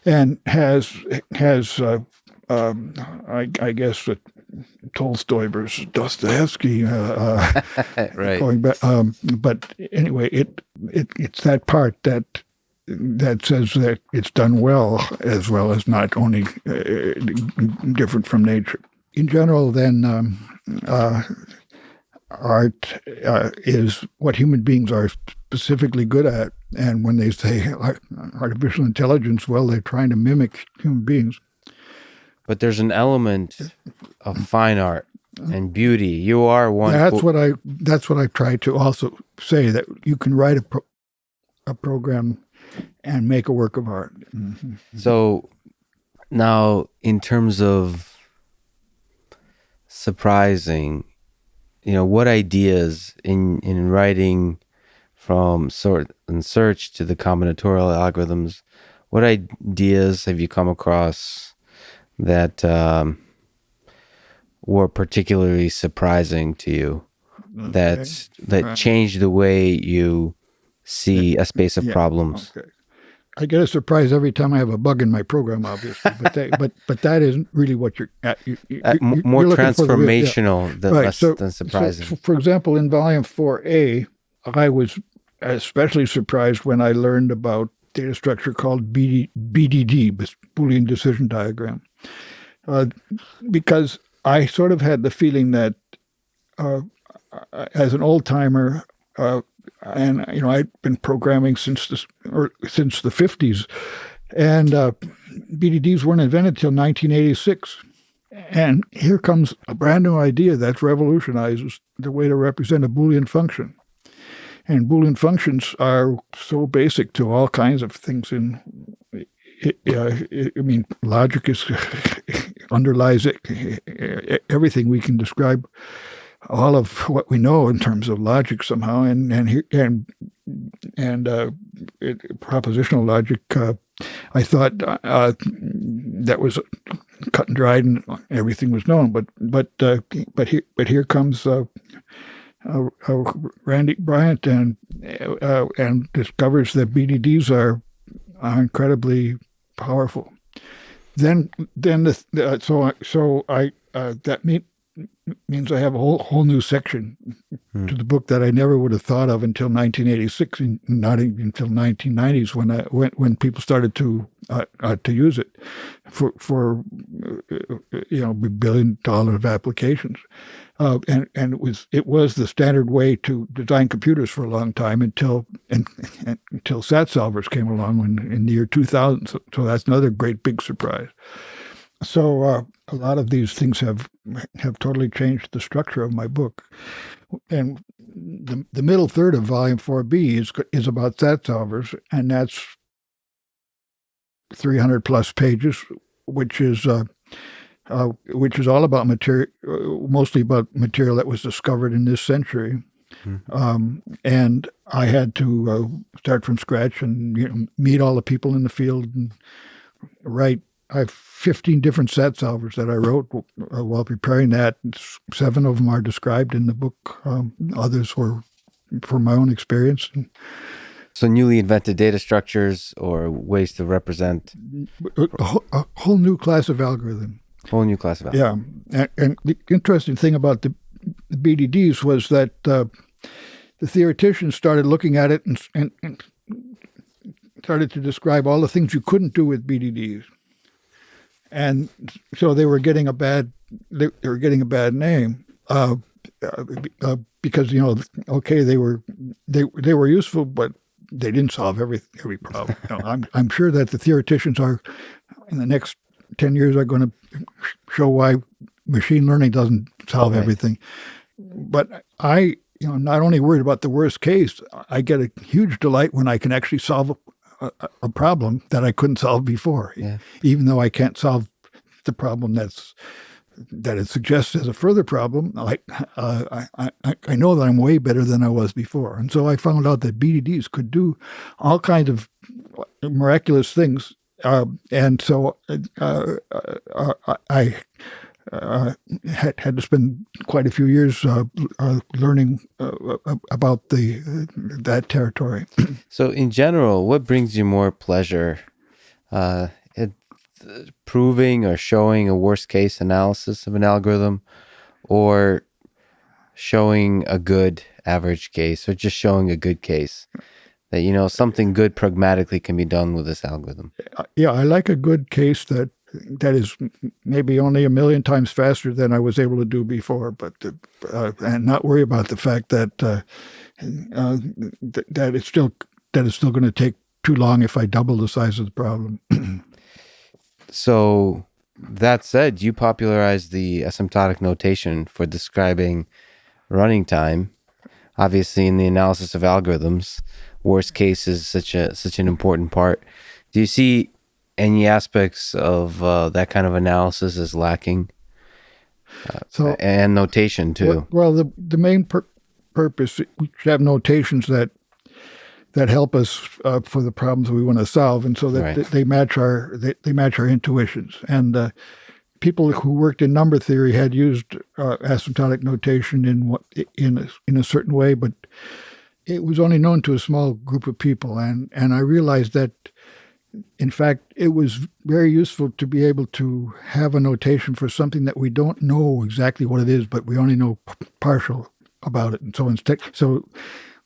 and has has uh, um, I, I guess Tolstoy versus Dostoevsky. Uh, uh, *laughs* right. going back, um, but anyway, it, it it's that part that that says that it's done well as well as not only uh, different from nature. In general, then um, uh, art uh, is what human beings are specifically good at. And when they say artificial intelligence, well, they're trying to mimic human beings. But there's an element of fine art and beauty. You are one. That's what I. That's what I try to also say that you can write a pro, a program and make a work of art. Mm-hmm. So now, in terms of surprising, you know, what ideas in in writing from sort and search to the combinatorial algorithms, what ideas have you come across that um, were particularly surprising to you? Okay. That that right. changed the way you see a space of yeah. problems. Okay. I get a surprise every time I have a bug in my program, obviously, but that, but but that isn't really what you're at. You, you, uh, more transformational the, yeah. than, right. less so, than surprising. So, for example, in Volume Four A, I was especially surprised when I learned about data structure called BD, BDD, Boolean Decision Diagram, uh, because I sort of had the feeling that uh, as an old timer, uh, and you know I'd been programming since the or since the fifties, and uh, BDDs weren't invented till 1986. And here comes a brand new idea that revolutionizes the way to represent a Boolean function. And Boolean functions are so basic to all kinds of things in I mean, logic is *laughs* underlies it, everything we can describe all of what we know in terms of logic somehow, and and and and uh, it, propositional logic. Uh, I thought uh, that was cut and dried, and everything was known. But but uh, but here but here comes. Uh, uh, Randy Bryant and and discovers that BDDs are, are incredibly powerful. Then then the, so so I that mean means I have a whole whole new section hmm. to the book that I never would have thought of until 1986, and not even until 1990s when I when when people started to uh, uh, to use it for for uh, you know billion dollar of applications, uh, and and it was it was the standard way to design computers for a long time until and, and until SAT solvers came along when in the year 2000. So, so that's another great big surprise. So uh, a lot of these things have have totally changed the structure of my book. And the, the middle third of volume 4b is is about SAT solvers, and that's 300 plus pages, which is uh, uh, which was all about material, uh, mostly about material that was discovered in this century. Mm-hmm. Um, and I had to uh, start from scratch and you know, meet all the people in the field and write I have 15 different SAT solvers that I wrote uh, while preparing that. Seven of them are described in the book. Um, others were from my own experience. So, newly invented data structures or ways to represent a, a whole new class of algorithm. Whole new class of. Yeah, and, and the interesting thing about the, the BDDs was that uh, the theoreticians started looking at it and, and, and started to describe all the things you couldn't do with BDDs and so they were getting a bad they, they were getting a bad name uh, uh, because you know okay they were they they were useful but they didn't solve every every problem. *laughs* You know, I'm I'm sure that the theoreticians are in the next ten years are going to show why machine learning doesn't solve okay. everything. But I you know not only worried about the worst case, I get a huge delight when I can actually solve a, a problem that I couldn't solve before, yeah. even though I can't solve the problem that's that it suggests as a further problem. Like uh, I, I, I know that I'm way better than I was before, and so I found out that BDDs could do all kinds of miraculous things. Uh, and so uh, uh, I uh, had, had to spend quite a few years uh, uh, learning about the that territory. *clears throat* so, in general, what brings you more pleasure? Proving or showing a worst case analysis of an algorithm or showing a good average case or just showing a good case that you know something good pragmatically can be done with this algorithm Uh, yeah, I like a good case that that is maybe only a million times faster than I was able to do before, but uh, uh, and not worry about the fact that uh, uh, th- that it's still that it's still going to take too long if I double the size of the problem. *clears throat* so that said you popularized the asymptotic notation for describing running time obviously in the analysis of algorithms worst case is such a such an important part do you see any aspects of uh, that kind of analysis as lacking So and notation too Well, the the main pur- purpose we have notations that that help us uh, for the problems we want to solve, and so that Right. they, they match our they, they match our intuitions. And uh, people who worked in number theory had used uh, asymptotic notation in what in a, in a certain way, but it was only known to a small group of people. And and I realized that. In fact, it was very useful to be able to have a notation for something that we don't know exactly what it is, but we only know p- partial about it. And so instead, so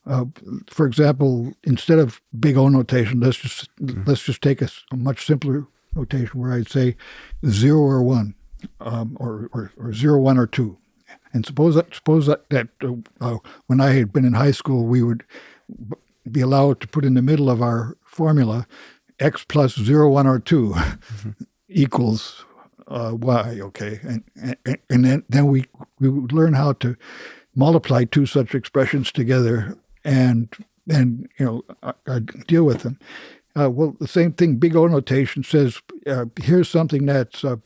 uh, for example, instead of big O notation, let's just let's just take a much simpler notation where I'd say zero or one, um, or, or or zero one or two. And suppose that suppose that, that uh, uh, when I had been in high school, we would be allowed to put in the middle of our formula x plus zero one or 2 equals uh, y. Okay, and and, and then then we we would learn how to multiply two such expressions together and and you know uh, uh, deal with them. Uh, well, the same thing. Big O notation says uh, here's something that's uh,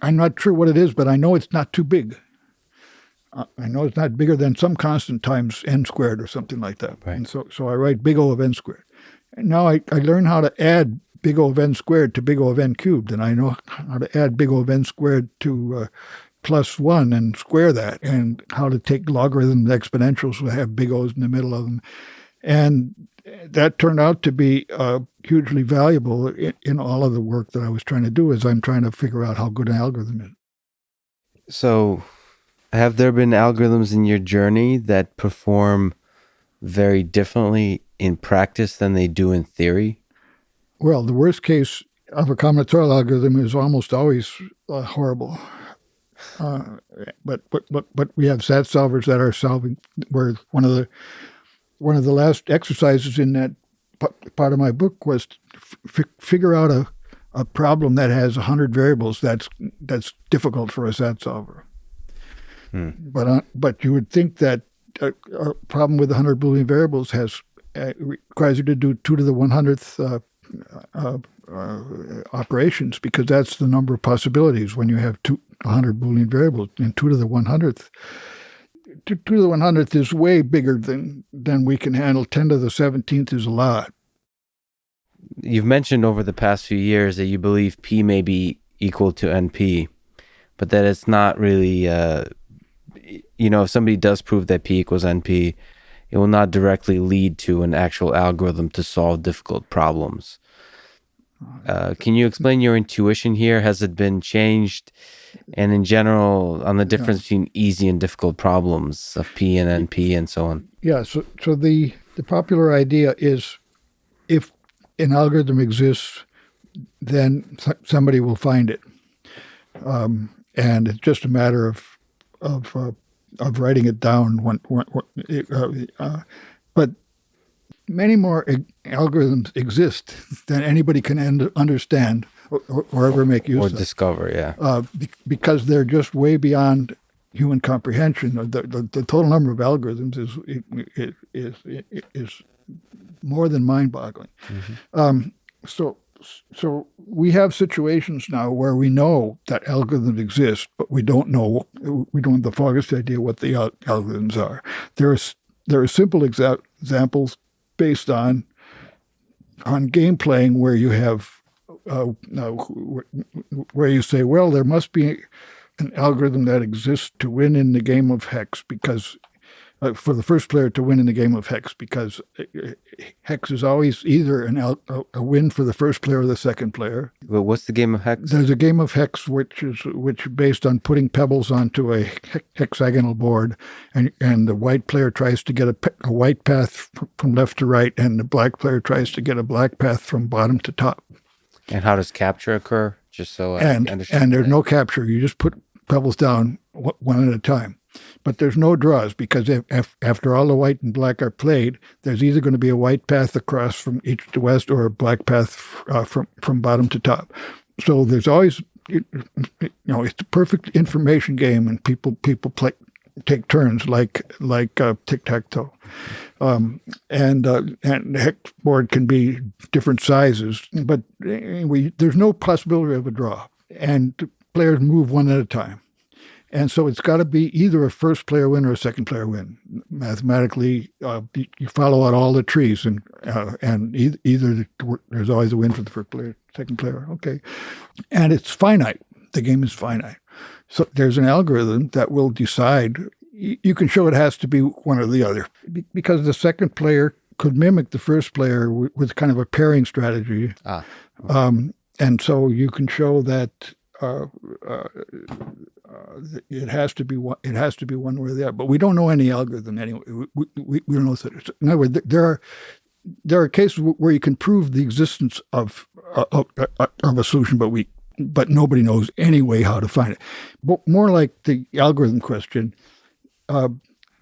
I'm not sure what it is, but I know it's not too big. I know it's not bigger than some constant times n squared or something like that. Right. And so so I write big O of n squared. And now I, I learn how to add big O of n squared to big O of n cubed, and I know how to add big O of n squared to uh, plus one and square that, and how to take logarithms, exponentials, that have big O's in the middle of them. And that turned out to be uh, hugely valuable in, in all of the work that I was trying to do as I'm trying to figure out how good an algorithm is. So, have there been algorithms in your journey that perform very differently in practice than they do in theory? Well, the worst case of a combinatorial algorithm is almost always uh, horrible. Uh, but, but but but we have SAT solvers that are solving. Where one of the one of the last exercises in that part of my book was figure out a, a problem that has hundred variables. That's that's difficult for a SAT solver. But uh, but you would think that a, a problem with 100 Boolean variables has uh, requires you to do two to the 100th uh, uh, uh, operations because that's the number of possibilities when you have two 100 Boolean variables and two to the 100th. Two, two to the 100th is way bigger than than we can handle. 10 to the 17th is a lot. You've mentioned over the past few years that you believe P may be equal to NP, but that it's not really, uh, you know, if somebody does prove that P equals NP, it will not directly lead to an actual algorithm to solve difficult problems. Uh, can you explain your intuition here? Has it been changed? And in general, on the difference between easy and difficult problems of P and NP and so on. Yeah. So so the the popular idea is if an algorithm exists, then somebody will find it, um, and it's just a matter of of uh, of writing it down. When, when, when uh, uh, but many more algorithms exist than anybody can end, understand or, or, or ever make use Or of Or discover, yeah. uh, be- because they're just way beyond human comprehension. The, the, the total number of algorithms is is is, is more than mind-boggling. Um, so so we have situations now where we know that algorithms exist, but we don't know we don't have the foggiest idea what the algorithms are. There are there are simple exa- examples based on on game playing where you have uh, where you say, well, there must be an algorithm that exists to win in the game of hex because uh, for the first player to win in the game of hex because uh, hex is always either an out, a, a win for the first player or the second player. But what's the game of hex? There's a game of hex which is which based on putting pebbles onto a hexagonal board, and and the white player tries to get a, pe- a white path from left to right, and the black player tries to get a black path from bottom to top. And how does capture occur? Just so I and understand. and there's that. no capture. You just put pebbles down one at a time. But there's no draws because if, if, after all the white and black are played, there's either going to be a white path across from east to west or a black path uh, from from bottom to top. So there's always you know it's a perfect information game, and people people play take turns like like uh, tic tac toe. Um, and uh, and the hex board can be different sizes, but anyway, there's no possibility of a draw, and players move one at a time. And so it's got to be either a first player win or a second player win. Mathematically, uh, you, follow out all the trees, and uh, and e- either there's always a win for the first player, second player. Okay, and it's finite. The game is finite. So there's an algorithm that will decide. You, can show it has to be one or the other because the second player could mimic the first player with kind of a pairing strategy. Ah. Um, and so you can show that uh, uh, Uh, it has to be one. It has to be one way or the other. But we don't know any algorithm anyway. We, we, we don't know. that- In other words, there are there are cases where you can prove the existence of uh, of, uh, of a solution, but we but nobody knows any way how to find it. But more like the algorithm question. Uh,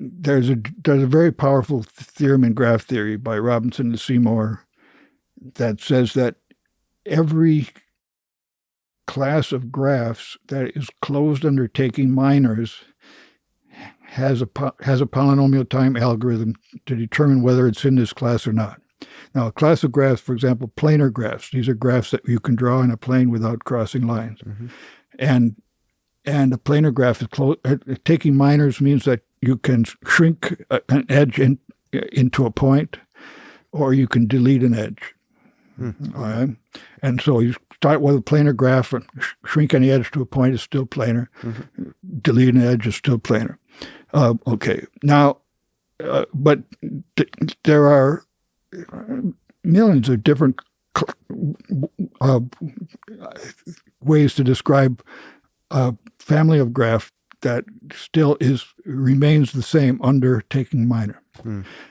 there's a there's a very powerful theorem in graph theory by Robertson and Seymour that says that every class of graphs that is closed under taking minors has a has a polynomial time algorithm to determine whether it's in this class or not. Now, a class of graphs, for example, planar graphs. These are graphs that you can draw in a plane without crossing lines, and and a planar graph is uh, taking minors means that you can shrink a- an edge in, into a point, or you can delete an edge. All right, and so you start with a planar graph and sh- shrink any edge to a point is still planar. Delete an edge is still planar. Uh, okay, now, uh, but th- there are millions of different uh, ways to describe a family of graph that still is remains the same under taking minor.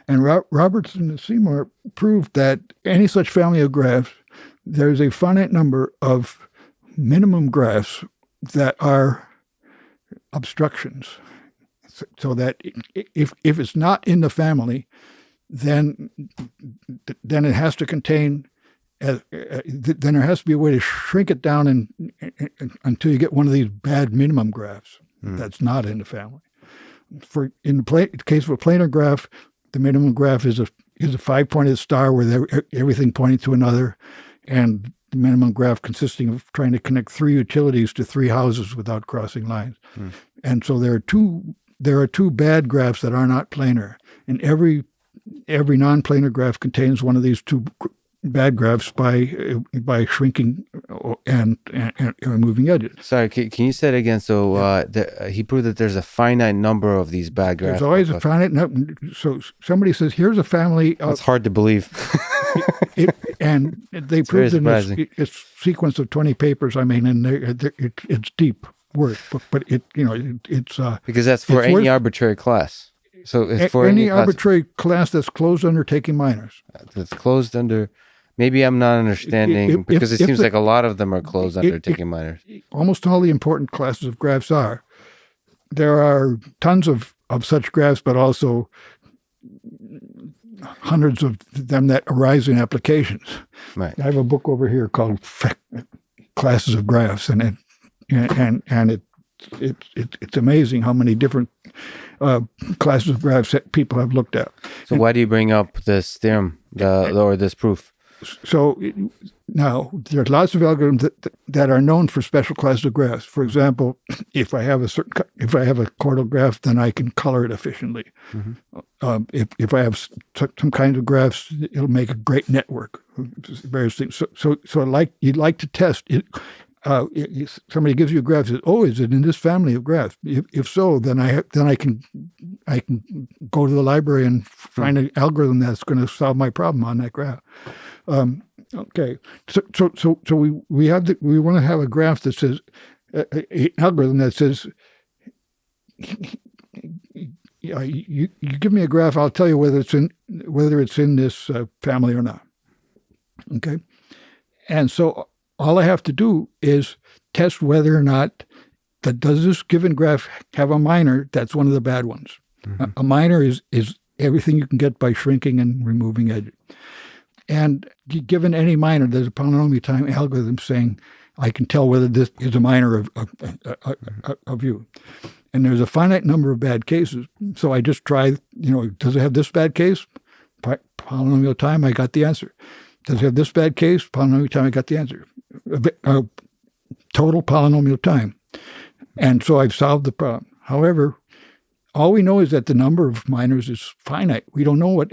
And Ro- Robertson and Seymour proved that any such family of graphs, there's a finite number of minimum graphs that are obstructions. So, that if if it's not in the family, then then it has to contain. Uh, uh, then there has to be a way to shrink it down and, until you get one of these bad minimum graphs that's not in the family. For in the case of a planar graph, the minimum graph is a is a five pointed star where everything pointing to another, and the minimum graph consisting of trying to connect three utilities to three houses without crossing lines. And so there are two there are two bad graphs that are not planar, and every every non-planar graph contains one of these two bad graphs by uh, by shrinking uh, and, and, and removing edges. Sorry, can, can you say it again? So uh, the, uh, he proved that there's a finite number of these bad graphs. There's always a finite. no- So somebody says, "Here's a family of That's hard to believe. *laughs* it, and they very proved in this, sequence of 20 papers. I mean, and they're, they're, it, it's deep work, but, but it you know it, it's uh, because that's for any worth- arbitrary class. So it's for any any, arbitrary class that's closed under taking minors. that's closed under. Maybe I'm not understanding if- because it seems like a lot of them are closed under if- taking minors. Almost all the important classes of graphs are. There are tons of, of such graphs, but also hundreds of them that arise in applications. Right. I have a book over here called Classes of Graphs, and it and and it, it, it it's amazing how many different uh, classes of graphs that people have looked at. So why do you bring up this theorem the, or this proof? So it- there are lots of algorithms that, that are known for special classes of graphs. For example, if I have a certain if I have a chordal graph, then I can color it efficiently. Um, if if I have some kinds of graphs, it'll make a great network. Various things. So so so like you'd like to test it. uh, i- if somebody gives you a graph, says, "Oh, is it in this family of graphs?" If, if so, then I then I can I can go to the library and find an algorithm that's going to solve my problem on that graph. Um, okay, so so so so we we have the, we want to have a graph that says uh, an algorithm that says. You, you give me a graph, I'll tell you whether it's in whether it's in this uh, family or not. Okay, and so all I have to do is test whether or not that does this given graph have a minor that's one of the bad ones. A, a minor is is everything you can get by shrinking and removing edges. And given any minor, there's a polynomial time algorithm saying I can tell whether this is a minor of of, of, of, of you. And there's a finite number of bad cases, so I just try. You know, does it have this bad case? Polynomial time, I got the answer. Does it have this bad case? Polynomial time, I got the answer. Uh, total polynomial time. And so I've solved the problem. However, all we know is that the number of minors is finite. We don't know what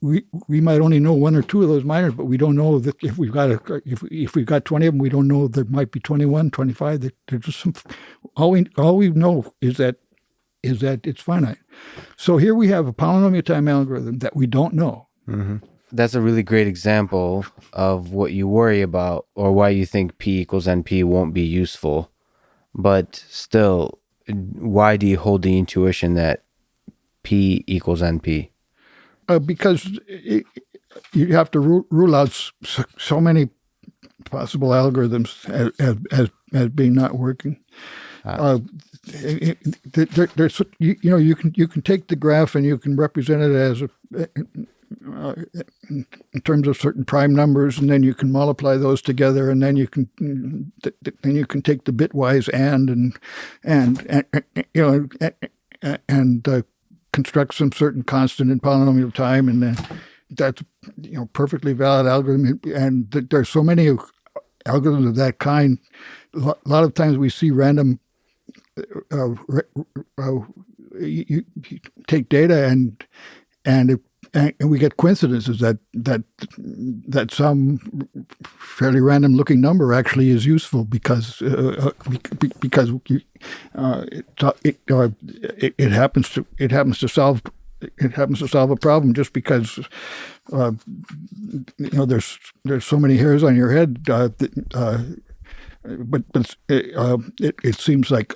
we we might only know one or two of those minors, but we don't know that if we've got a if if we've got twenty of them, we don't know there might be 21, 25. That there's some. All we all we know is that is that it's finite. So here we have a polynomial time algorithm that we don't know. Mm-hmm. That's a really great example of what you worry about or why you think P equals NP won't be useful. But still, why do you hold the intuition that P equals NP? Uh, because it, you have to rule, rule out so, so many possible algorithms as, as, as, as being not working. Uh, it- it- there, there's you, you know you can you can take the graph and you can represent it as a, uh, in terms of certain prime numbers, and then you can multiply those together, and then you can then you can take the bitwise and and and, and you know and, and uh, construct some certain constant in polynomial time, and then that's you know perfectly valid algorithm. And th- there's so many algorithms of that kind. A lot of times we see random. Uh, uh, you, you take data and and it, and and we get coincidences that that that some fairly random looking number actually is useful because uh, uh, because uh, it, it, uh, it it happens to it happens to solve it happens to solve a problem just because uh, you know there's there's so many hairs on your head uh, uh, but but uh, it, it seems like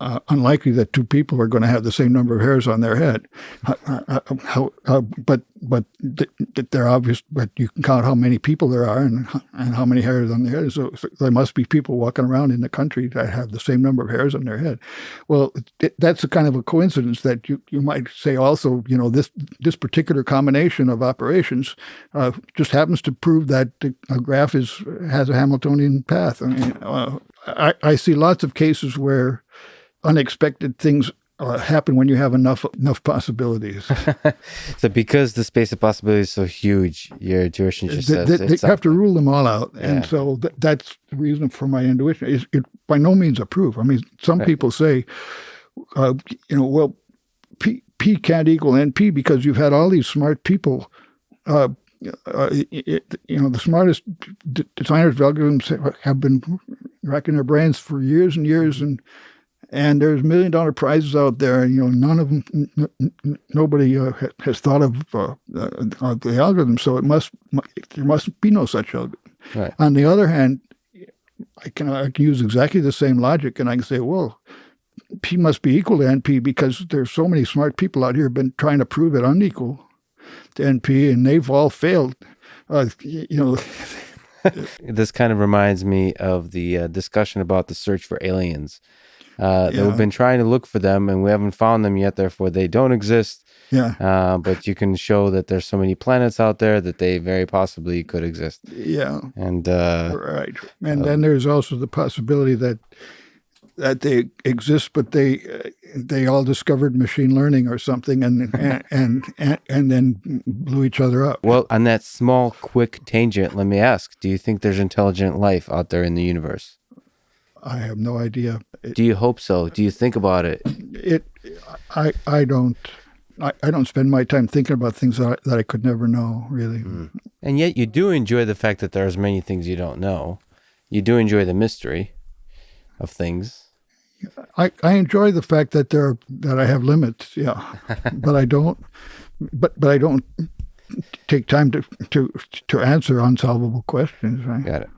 uh, unlikely that two people are going to have the same number of hairs on their head. Uh, uh, how, uh, but but th- th- they're obvious. But you can count how many people there are and and how many hairs on their head. So, so there must be people walking around in the country that have the same number of hairs on their head. Well, it, that's a kind of a coincidence that you, you might say also. You know this this particular combination of operations uh, just happens to prove that a graph is has a Hamiltonian path. I mean, uh, I, I see lots of cases where unexpected things uh, happen when you have enough enough possibilities. *laughs* So because the space of possibility is so huge, your intuition just they, says they- they have to rule them all out, Yeah. and so th- that's the reason for my intuition. Is it by no means a proof. I mean, some Right. people say, uh, you know, well, P, P can't equal NP because you've had all these smart people. Uh, uh, it, you know, the smartest d- designers of algorithms have been racking their brains for years and years, and and there's million dollar prizes out there, and you know, none of them, nobody uh, ha- has thought of uh, uh, the algorithm. So it must there must be no such algorithm. Right. On the other hand, I can I can use exactly the same logic, and I can say, well, P must be equal to NP because there's so many smart people out here been trying to prove it unequal to NP, and they've all failed. Uh, you know, *laughs* This kind of reminds me of the uh, discussion about the search for aliens. Uh, Yeah. We've been trying to look for them and we haven't found them yet, therefore they don't exist. yeah, Uh, but you can show that there's so many planets out there that they very possibly could exist. yeah. And uh, Right, and then there's also the possibility that that they exist, but they uh, they all discovered machine learning or something, and and, *laughs* and and and then blew each other up. well, on that small, quick tangent, let me ask: Do you think there's intelligent life out there in the universe? I have no idea. It, Do you hope so? Do you think about it? it I I don't. I, I don't spend my time thinking about things that I, that I could never know, really. Hmm. And yet, you do enjoy the fact that there's many things you don't know. you do enjoy the mystery of things. I, I enjoy the fact that there that I have limits, yeah, *laughs* but I don't, but but I don't take time to to to answer unsolvable questions. Right? Got it.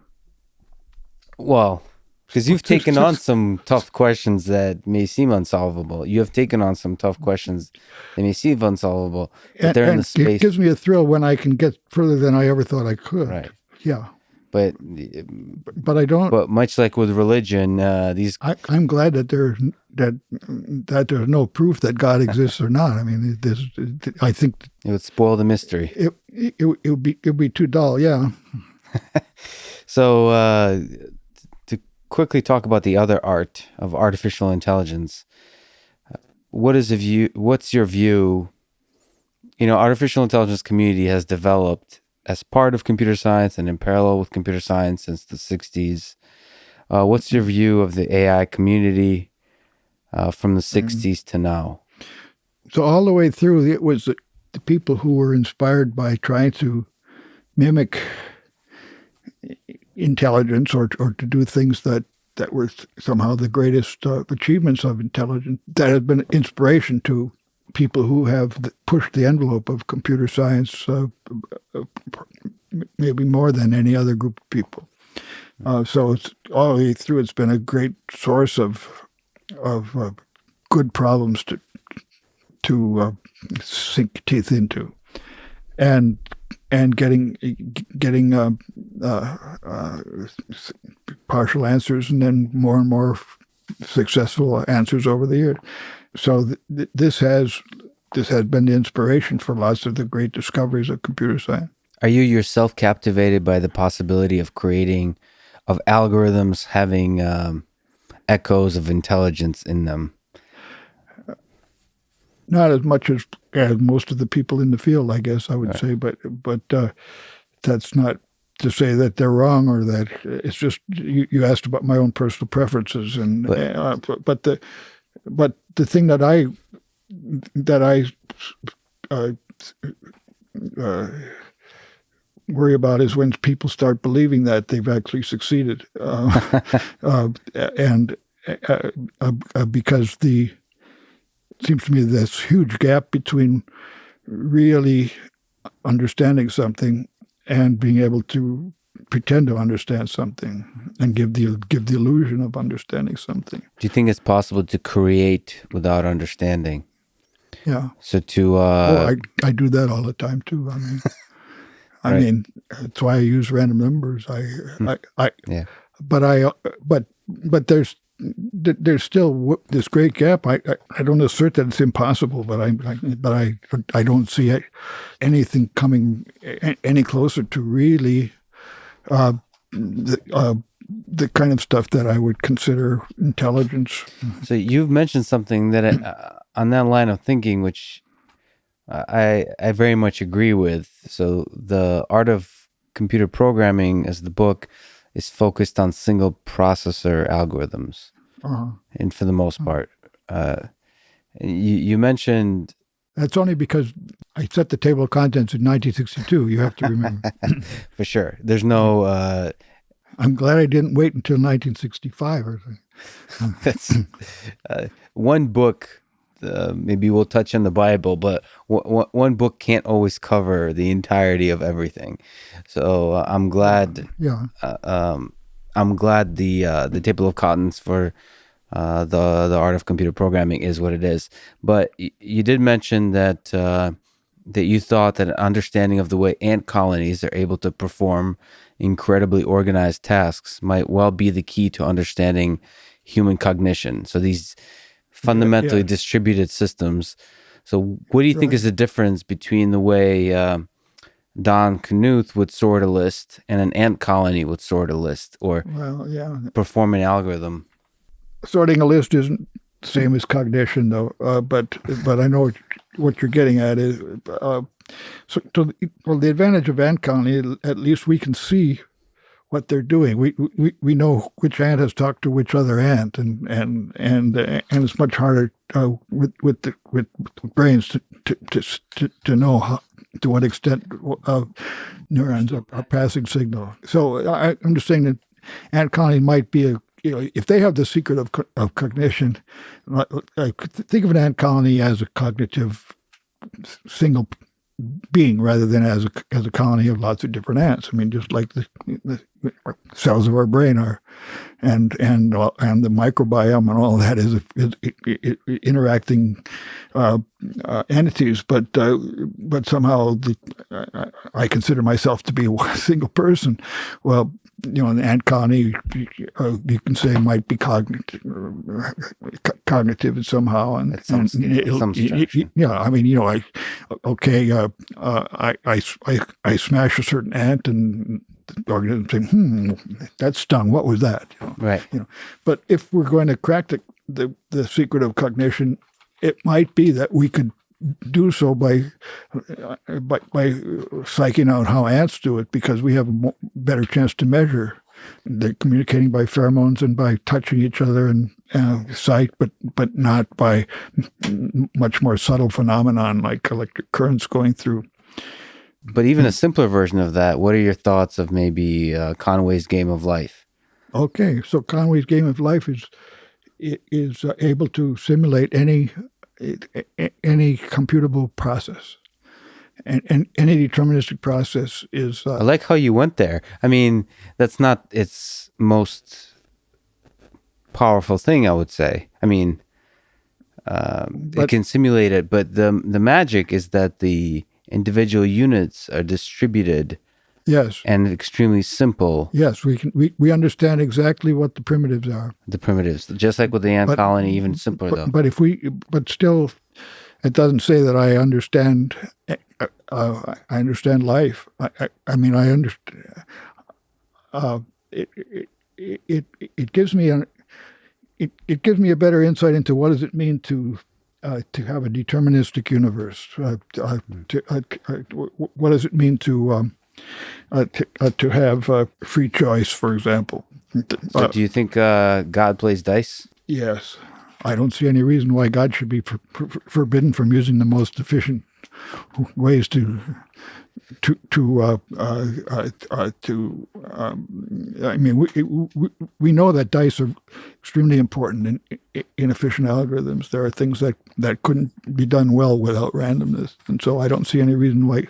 Well, because you've taken on some tough questions that may seem unsolvable. You have taken on some tough questions that may seem unsolvable, but And, they're in the space, it gives me a thrill when I can get further than I ever thought I could. right? Yeah, But but I don't. but much like with religion, uh, these I, I'm glad that there that that there's no proof that God *laughs* exists or not. I mean, this I think it would spoil the mystery. it it, it would be it would be too dull. Yeah. *laughs* So, uh, quickly talk about the other art of artificial intelligence, what is a view? What's your view? You know, artificial intelligence community has developed as part of computer science and in parallel with computer science since the '60s. Uh, what's your view of the AI community uh, from the '60s to now? So all the way through, it was the, the people who were inspired by trying to mimic intelligence or or to do things that that were somehow the greatest uh, achievements of intelligence that have been inspiration to people who have pushed the envelope of computer science uh, maybe more than any other group of people. Uh, so it's all the way through. It's been a great source of of uh, good problems to to uh, sink teeth into, and and getting getting uh, uh, uh, partial answers and then more and more successful answers over the years. So th- th- this has this has been the inspiration for lots of the great discoveries of computer science. Are you yourself captivated by the possibility of creating, of algorithms having um, echoes of intelligence in them? Not as much as as most of the people in the field, I guess I would say, but but uh, that's not to say that they're wrong or that it's just you, you asked about my own personal preferences and But- uh, but, but the but the thing that I that I uh, uh, worry about is when people start believing that they've actually succeeded, uh, *laughs* uh, and uh, uh, because the seems to me this huge gap between really understanding something and being able to pretend to understand something and give the give the illusion of understanding something. Do you think it's possible to create without understanding? Yeah. So to oh, uh, I I do that all the time too. I mean, *laughs* I Right. mean, that's why I use random numbers. I I, I Yeah. But I but but there's th- there's still this great gap. I, I I don't assert that it's impossible, but I, I but I I don't see anything coming any closer to really uh, the uh, the kind of stuff that I would consider intelligence. so you've mentioned something that uh, on that line of thinking, which I I very much agree with. So the art of computer programming, as the book, is focused on single processor algorithms. Uh, and for the most part. Uh, you, you mentioned that's only because I set the table of contents in 1962. You have to remember. *laughs* for sure. There's no. Uh, I'm glad I didn't wait until 1965 or something. *laughs* that's uh, one book. Uh, maybe we'll touch on the Bible, but one book can't always cover the entirety of everything. So uh, I'm glad. Yeah. Uh, um, I'm glad the uh, the table of contents for uh, the the art of computer programming is what it is. But y- you did mention that uh, that you thought that an understanding of the way ant colonies are able to perform incredibly organized tasks might well be the key to understanding human cognition. So these fundamentally yeah. distributed systems. So what do you think is the difference between the way uh, Don Knuth would sort a list and an ant colony would sort a list or Well, yeah. perform an algorithm? sorting a list isn't the same as cognition, though. Uh, but but I know what, what you're getting at is uh, so. so the, well, the advantage of ant colony, at least we can see what they're doing. We we, we know which ant has talked to which other ant, and and and and it's much harder uh, with with the with brains to to to, to, know how, to what extent uh, neurons are, are passing signal. So I, I'm just saying that ant colony might be a you know if they have the secret of of cognition, think of an ant colony as a cognitive single being rather than as a as a colony of lots of different ants. I mean, just like the, the cells of our brain are, and and uh, and the microbiome and all that is, is, interacting uh, uh, entities. But uh, but somehow the, I consider myself to be a *laughs* single person. Well, you know, an ant colony, uh, you can say might be cognitive, cognitive somehow, and, some- and it'll- some it- it- yeah. I mean, you know, I okay, uh, uh, I, I I I smash a certain ant, and the organism say, "Hmm, that stung. What was that?" You know? Right. you know. But if we're going to crack the, the, the secret of cognition, it might be that we could do so by by, by psyching out how ants do it because we have a better chance to measure. They're communicating by pheromones and by touching each other and uh, sight, but but not by much more subtle phenomenon like electric currents going through. But even a simpler version of that, what are your thoughts of maybe uh, Conway's Game of Life? Okay, so Conway's Game of Life is is uh, able to simulate any any computable process, and, and any deterministic process is I uh, like how you went there. I mean, that's not its most powerful thing, I would say. I mean, um, it can simulate it, but the the magic is that the individual units are distributed yes, and extremely simple. yes. We can we, we understand exactly what the primitives are, The primitives, just like with the ant But- colony, even simpler though. but, but if we but still, it doesn't say that I understand. Uh, uh, I understand life. I, I, I mean, I understand. Uh, it, it, it, it, gives me a it, it gives me a better insight into what does it mean to uh, to have a deterministic universe. Uh, uh, to, uh, uh, what does it mean to um, uh, to, uh, to have uh, free choice, for example? so Uh, do you think uh, God plays dice? yes, I don't see any reason why God should be for, for, forbidden from using the most efficient ways to to to uh, uh, uh, uh, to. Um, I mean, we, we we know that dice are extremely important in, in efficient algorithms. There are things that, that couldn't be done well without randomness, and so I don't see any reason why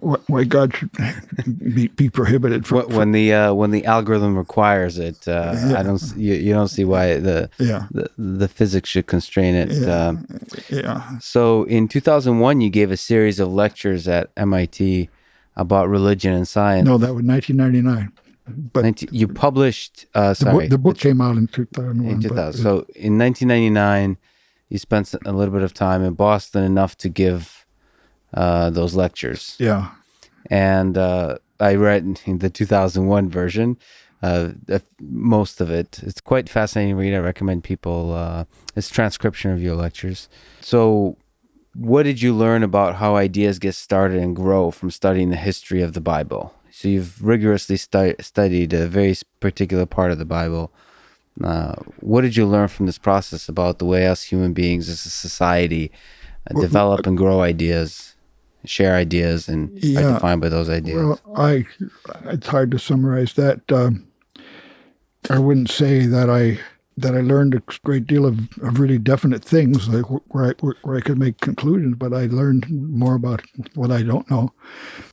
why God should *laughs* be, be prohibited from. Wh- when the uh, when the algorithm requires it, uh, I don't. You, you don't see why the, yeah, the the physics should constrain it. Yeah. Um, yeah, So in 2001, you gave a series of lectures at MIT about religion and science. no, that was 1999. But 19 you published, uh, the, sorry, book, the book came out in 2001. in but- 2000. So in 1999, you spent a little bit of time in Boston enough to give uh, those lectures. yeah, And uh, I read in the 2001 version, uh, the- most of it. It's quite fascinating read. I recommend people. Uh, it's transcription of your lectures. So, what did you learn about how ideas get started and grow from studying the history of the Bible? So you've rigorously stu- studied a very particular part of the Bible. Uh, what did you learn from this process about the way us human beings as a society uh, Well, develop and grow ideas, share ideas, and are defined by those ideas? Well, I it's hard to summarize that. Um, I wouldn't say that I that I learned a great deal of, of really definite things like where I, where, I could make conclusions, but I learned more about what I don't know.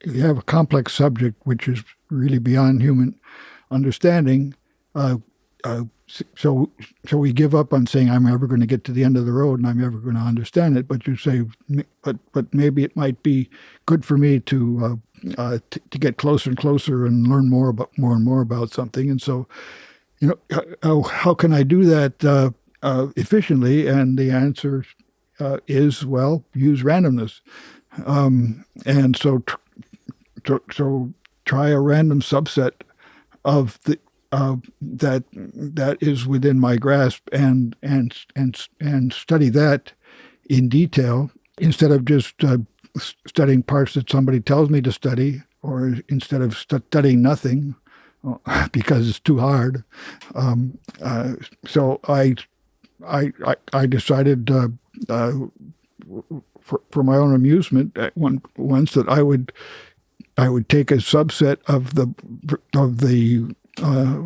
You have a complex subject which is really beyond human understanding. Uh, uh, so so we give up on saying I'm ever going to get to the end of the road and I'm ever going to understand it. But you say, but but maybe it might be good for me to uh, uh, to get closer and closer and learn more about more and more about something. And so, you know, how, how can I do that uh, uh, efficiently? And the answer uh, is well, use randomness. Um, and so, so, try a random subset of the uh, that that is within my grasp and and and and study that in detail instead of just uh, studying parts that somebody tells me to study or instead of stu- studying nothing uh, *laughs* because it's too hard. Um, uh, so I, I, I, decided uh, uh, for, for my own amusement at one, once that I would I would take a subset of the of the uh,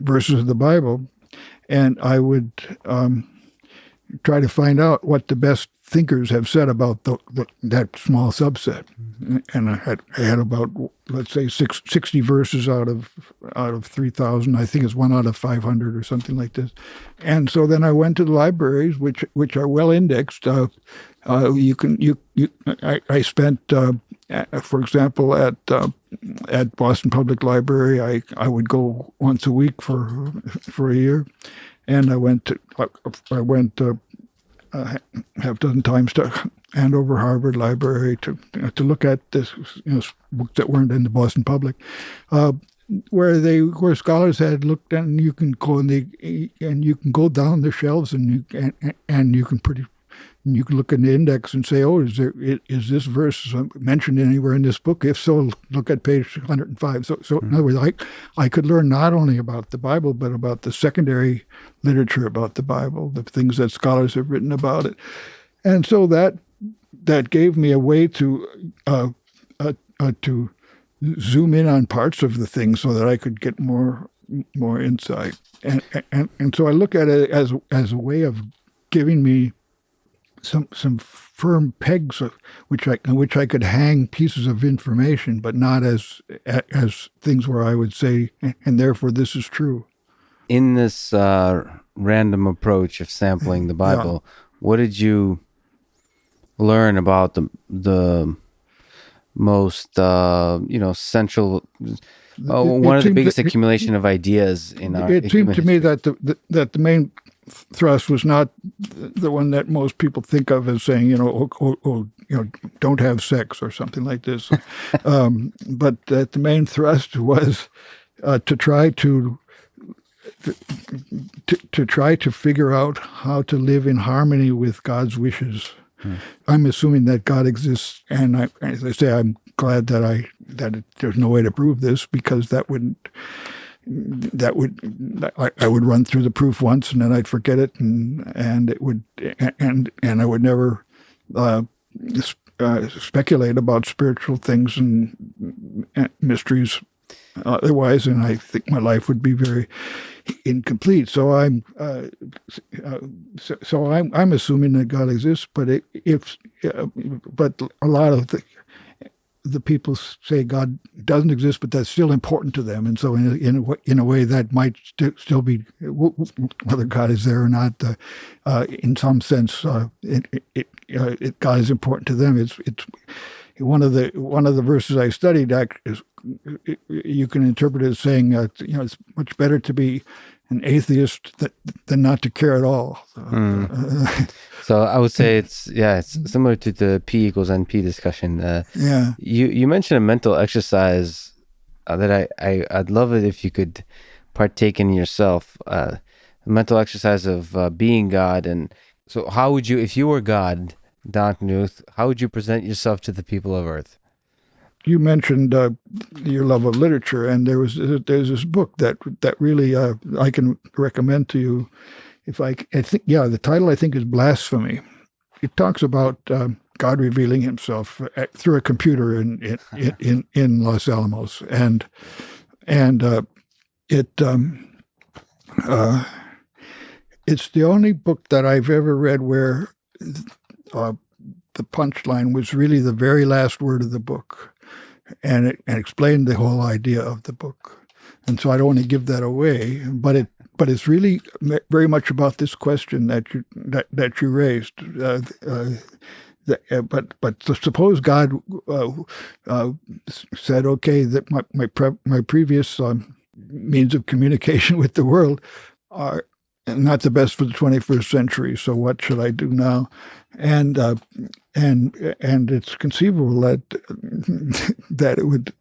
verses of the Bible, and I would um, try to find out what the best thinkers have said about the, the, that small subset. And I had, I had about, let's say, six, 60 verses out of out of 3,000. I think it's one out of 500 or something like this. And so then I went to the libraries, which which are well indexed. Uh, uh, you can you you. I, I spent, uh, for example, at uh, at Boston Public Library, I I would go once a week for for a year, and I went to I went uh, half dozen times to Andover Harvard Library to to look at this you know, books that weren't in the Boston Public, uh, where they where scholars had looked and you can go and they and you can go down the shelves and you and, and you can pretty you can look in the index and say, oh, is there is this verse mentioned anywhere in this book? If so, look at page 105. So, so in other words, I, I could learn not only about the Bible, but about the secondary literature about the Bible, the things that scholars have written about it. And so that that gave me a way to uh, uh, uh, to zoom in on parts of the thing so that I could get more more insight. And, and and so I look at it as as a way of giving me some some firm pegs of, which I which I could hang pieces of information, but not as as things where I would say, and therefore this is true. In this uh, random approach of sampling the Bible, yeah. what did you learn about the the most uh, you know central? Uh, one of the biggest that, accumulation of ideas in our. It seemed to me that the, the, that the main thrust was not the one that most people think of as saying, you know, oh, oh, oh you know, don't have sex or something like this. *laughs* um, but that the main thrust was uh, to try to, to to try to figure out how to live in harmony with God's wishes. Hmm. I'm assuming that God exists, and I, as I say, I'm glad that I that it, there's no way to prove this because that wouldn't that would I, I, would run through the proof once and then I'd forget it and and it would and and I would never uh, uh, speculate about spiritual things and, and mysteries otherwise and I think my life would be very incomplete so I'm uh, uh so, so, I'm I'm assuming that God exists but it, if uh, but a lot of the the people say God doesn't exist, but that's still important to them. And so, in in a, in a way, that might st- still be whether God is there or not. Uh, uh, in some sense, it, it, it, God is important to them. It's it's one of the one of the verses I studied. Is, you can interpret it as saying, uh, you know, it's much better to be an atheist that, than not to care at all. So, mm. *laughs* so, I would say it's yeah, it's similar to the P equals NP discussion. Uh, yeah, you you mentioned a mental exercise uh, that I, I I'd love it if you could partake in yourself. Uh, a mental exercise of uh, being God, and so how would you, if you were God, Don Knuth, how would you present yourself to the people of Earth? you mentioned uh, your love of literature, and there was there's this book that that really uh, I can recommend to you. If I, I think, yeah, the title I think is Blasphemy. It talks about uh, God revealing Himself through a computer in in *laughs* in, in Los Alamos, and and uh, it um, uh, it's the only book that I've ever read where the punchline was really the very last word of the book and it, and explained the whole idea of the book. And so I don't want to give that away, but it but it's really very much about this question that you that, that you raised. Uh, uh, uh, but but suppose God uh, uh, said, okay, that my my, pre- my previous um, means of communication *laughs* with the world are not the best for the 21st century. So what should I do now? And uh, and and it's conceivable that *laughs* that it would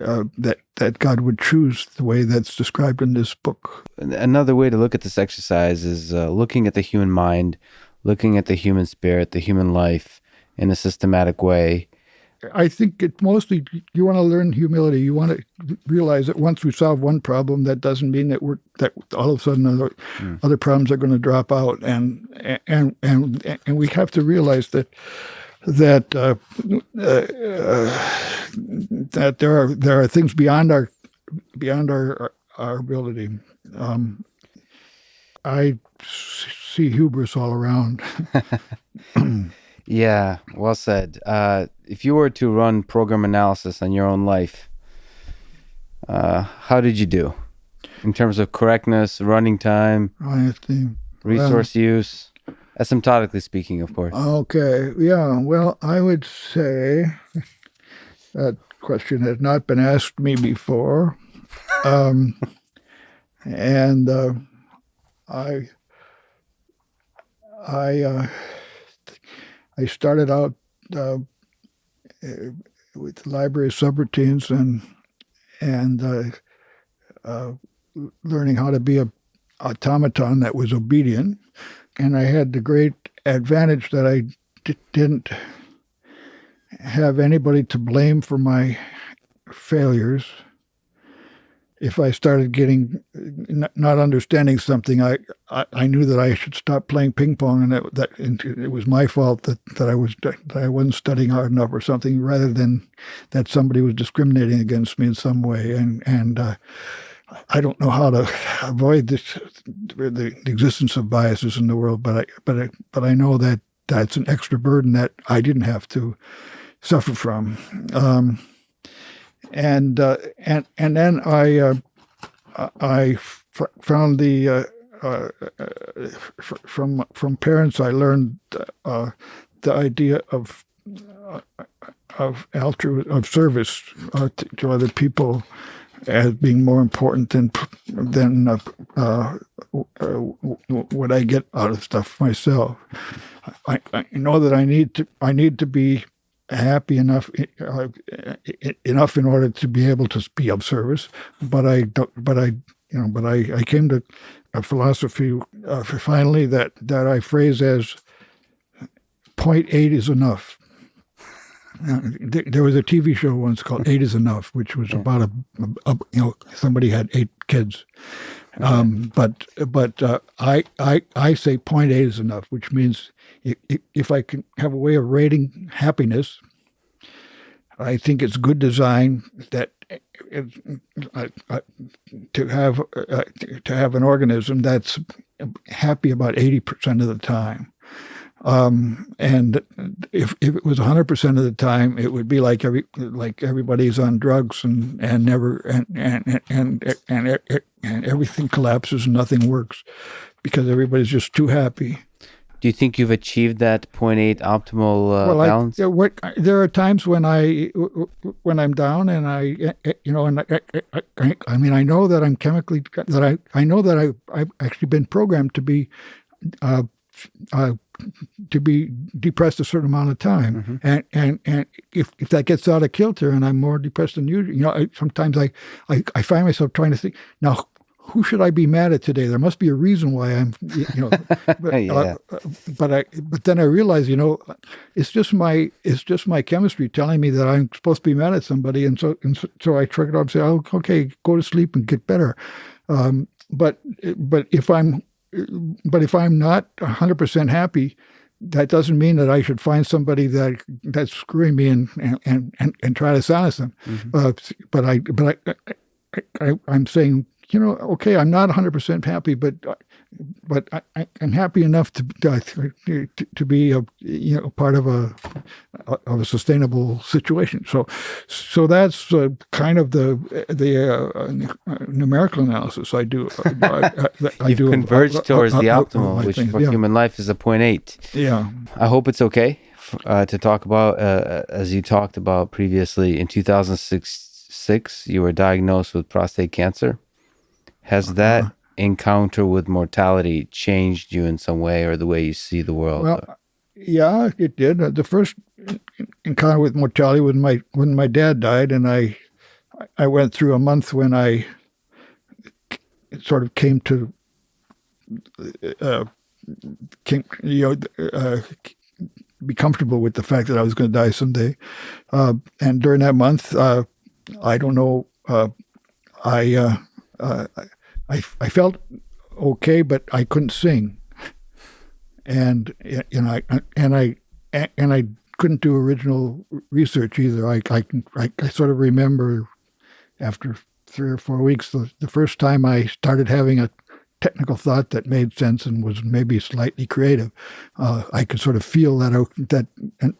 uh, that that God would choose the way that's described in this book. Another way to look at this exercise is uh, looking at the human mind, looking at the human spirit, the human life in a systematic way, I think it mostly you want to learn humility. You want to realize that once we solve one problem, that doesn't mean that we're that all of a sudden other, mm. other problems are going to drop out, and and and and we have to realize that that uh, uh, uh, that there are there are things beyond our beyond our our ability. Um, I see hubris all around. *laughs* *clears throat* Yeah, well said. Uh, if you were to run program analysis on your own life, uh, how did you do in terms of correctness, running time, I think. resource use, asymptotically speaking, of course? Okay, yeah. Well, I would say that question has not been asked me before, um, and uh, I, I, uh, I started out uh, with library subroutines and and uh, uh, learning how to be a automaton that was obedient, and I had the great advantage that I d- didn't have anybody to blame for my failures. If I started getting not understanding something, I, I, I knew that I should stop playing ping pong, and that, that and it was my fault that, that I was that I wasn't studying hard enough or something, rather than that somebody was discriminating against me in some way. And and uh, I don't know how to avoid this, the, the existence of biases in the world, but I but I, but I know that that's an extra burden that I didn't have to suffer from. Um, and uh, and and then I uh, I found the uh, uh, from from parents I learned uh, the idea of uh, of altru of service uh, to, to other people as being more important than than uh, what I get out of stuff myself. I, I know that I need to I need to be happy enough uh, enough in order to be able to be of service, but I don't, but I you know but I, I came to a philosophy uh, finally that that I phrase as point eight is enough. Uh, there was a TV show once called Eight Is Enough, which was about a, a you know somebody had eight kids, um, but but uh, I I I say point eight is enough, which means if, if I can have a way of rating happiness, I think it's good design that uh, uh, to have uh, to have an organism that's happy about eighty percent of the time. Um, and if, if it was 100% of the time, it would be like every like everybody's on drugs and, and never and and, and and and everything collapses and nothing works because everybody's just too happy. Do you think you've achieved that 0.8 optimal uh, well, balance? I, what, there are times when I when I'm down and I you know and I, I, I mean I know that I'm chemically that I I know that I I've actually been programmed to be uh, uh, to be depressed a certain amount of time, mm-hmm. and and and if if that gets out of kilter and I'm more depressed than usual, you know, I, sometimes I, I I find myself trying to think now. Who should I be mad at today? There must be a reason why I'm, you know. *laughs* But, yeah. uh, but I, but then I realize, you know, it's just my, it's just my chemistry telling me that I'm supposed to be mad at somebody, and so, and so, so I trick it up and say, oh, okay, go to sleep and get better. Um, but, but if I'm but if I'm not 100% happy, that doesn't mean that I should find somebody that that's screwing me and and and, and try to silence them. Mm-hmm. Uh, but I but I, I, I am saying you know okay I'm not 100 percent happy, but but I, am happy enough to, to to be a you know part of a of a sustainable situation. So so that's uh, kind of the the uh, numerical analysis I do. Uh, I, *laughs* I, You've do converged towards the optimal, which things. for yeah. human life is a point eight. Yeah. I hope it's okay uh, to talk about uh, as you talked about previously in 2006. Six, you were diagnosed with prostate cancer. Has uh-huh. that encounter with mortality changed you in some way or the way you see the world? Well, yeah, it did. Uh, the first encounter with mortality was my when my dad died, and I I went through a month when I sort of came to uh, came, you know uh, be comfortable with the fact that I was going to die someday. Uh, and during that month, uh, I don't know, uh, I I, I felt okay, but I couldn't sing, and you know, I, and I and I couldn't do original research either. I I, I, I sort of remember after three or four weeks. The, the first time I started having a technical thought that made sense and was maybe slightly creative, uh, I could sort of feel that that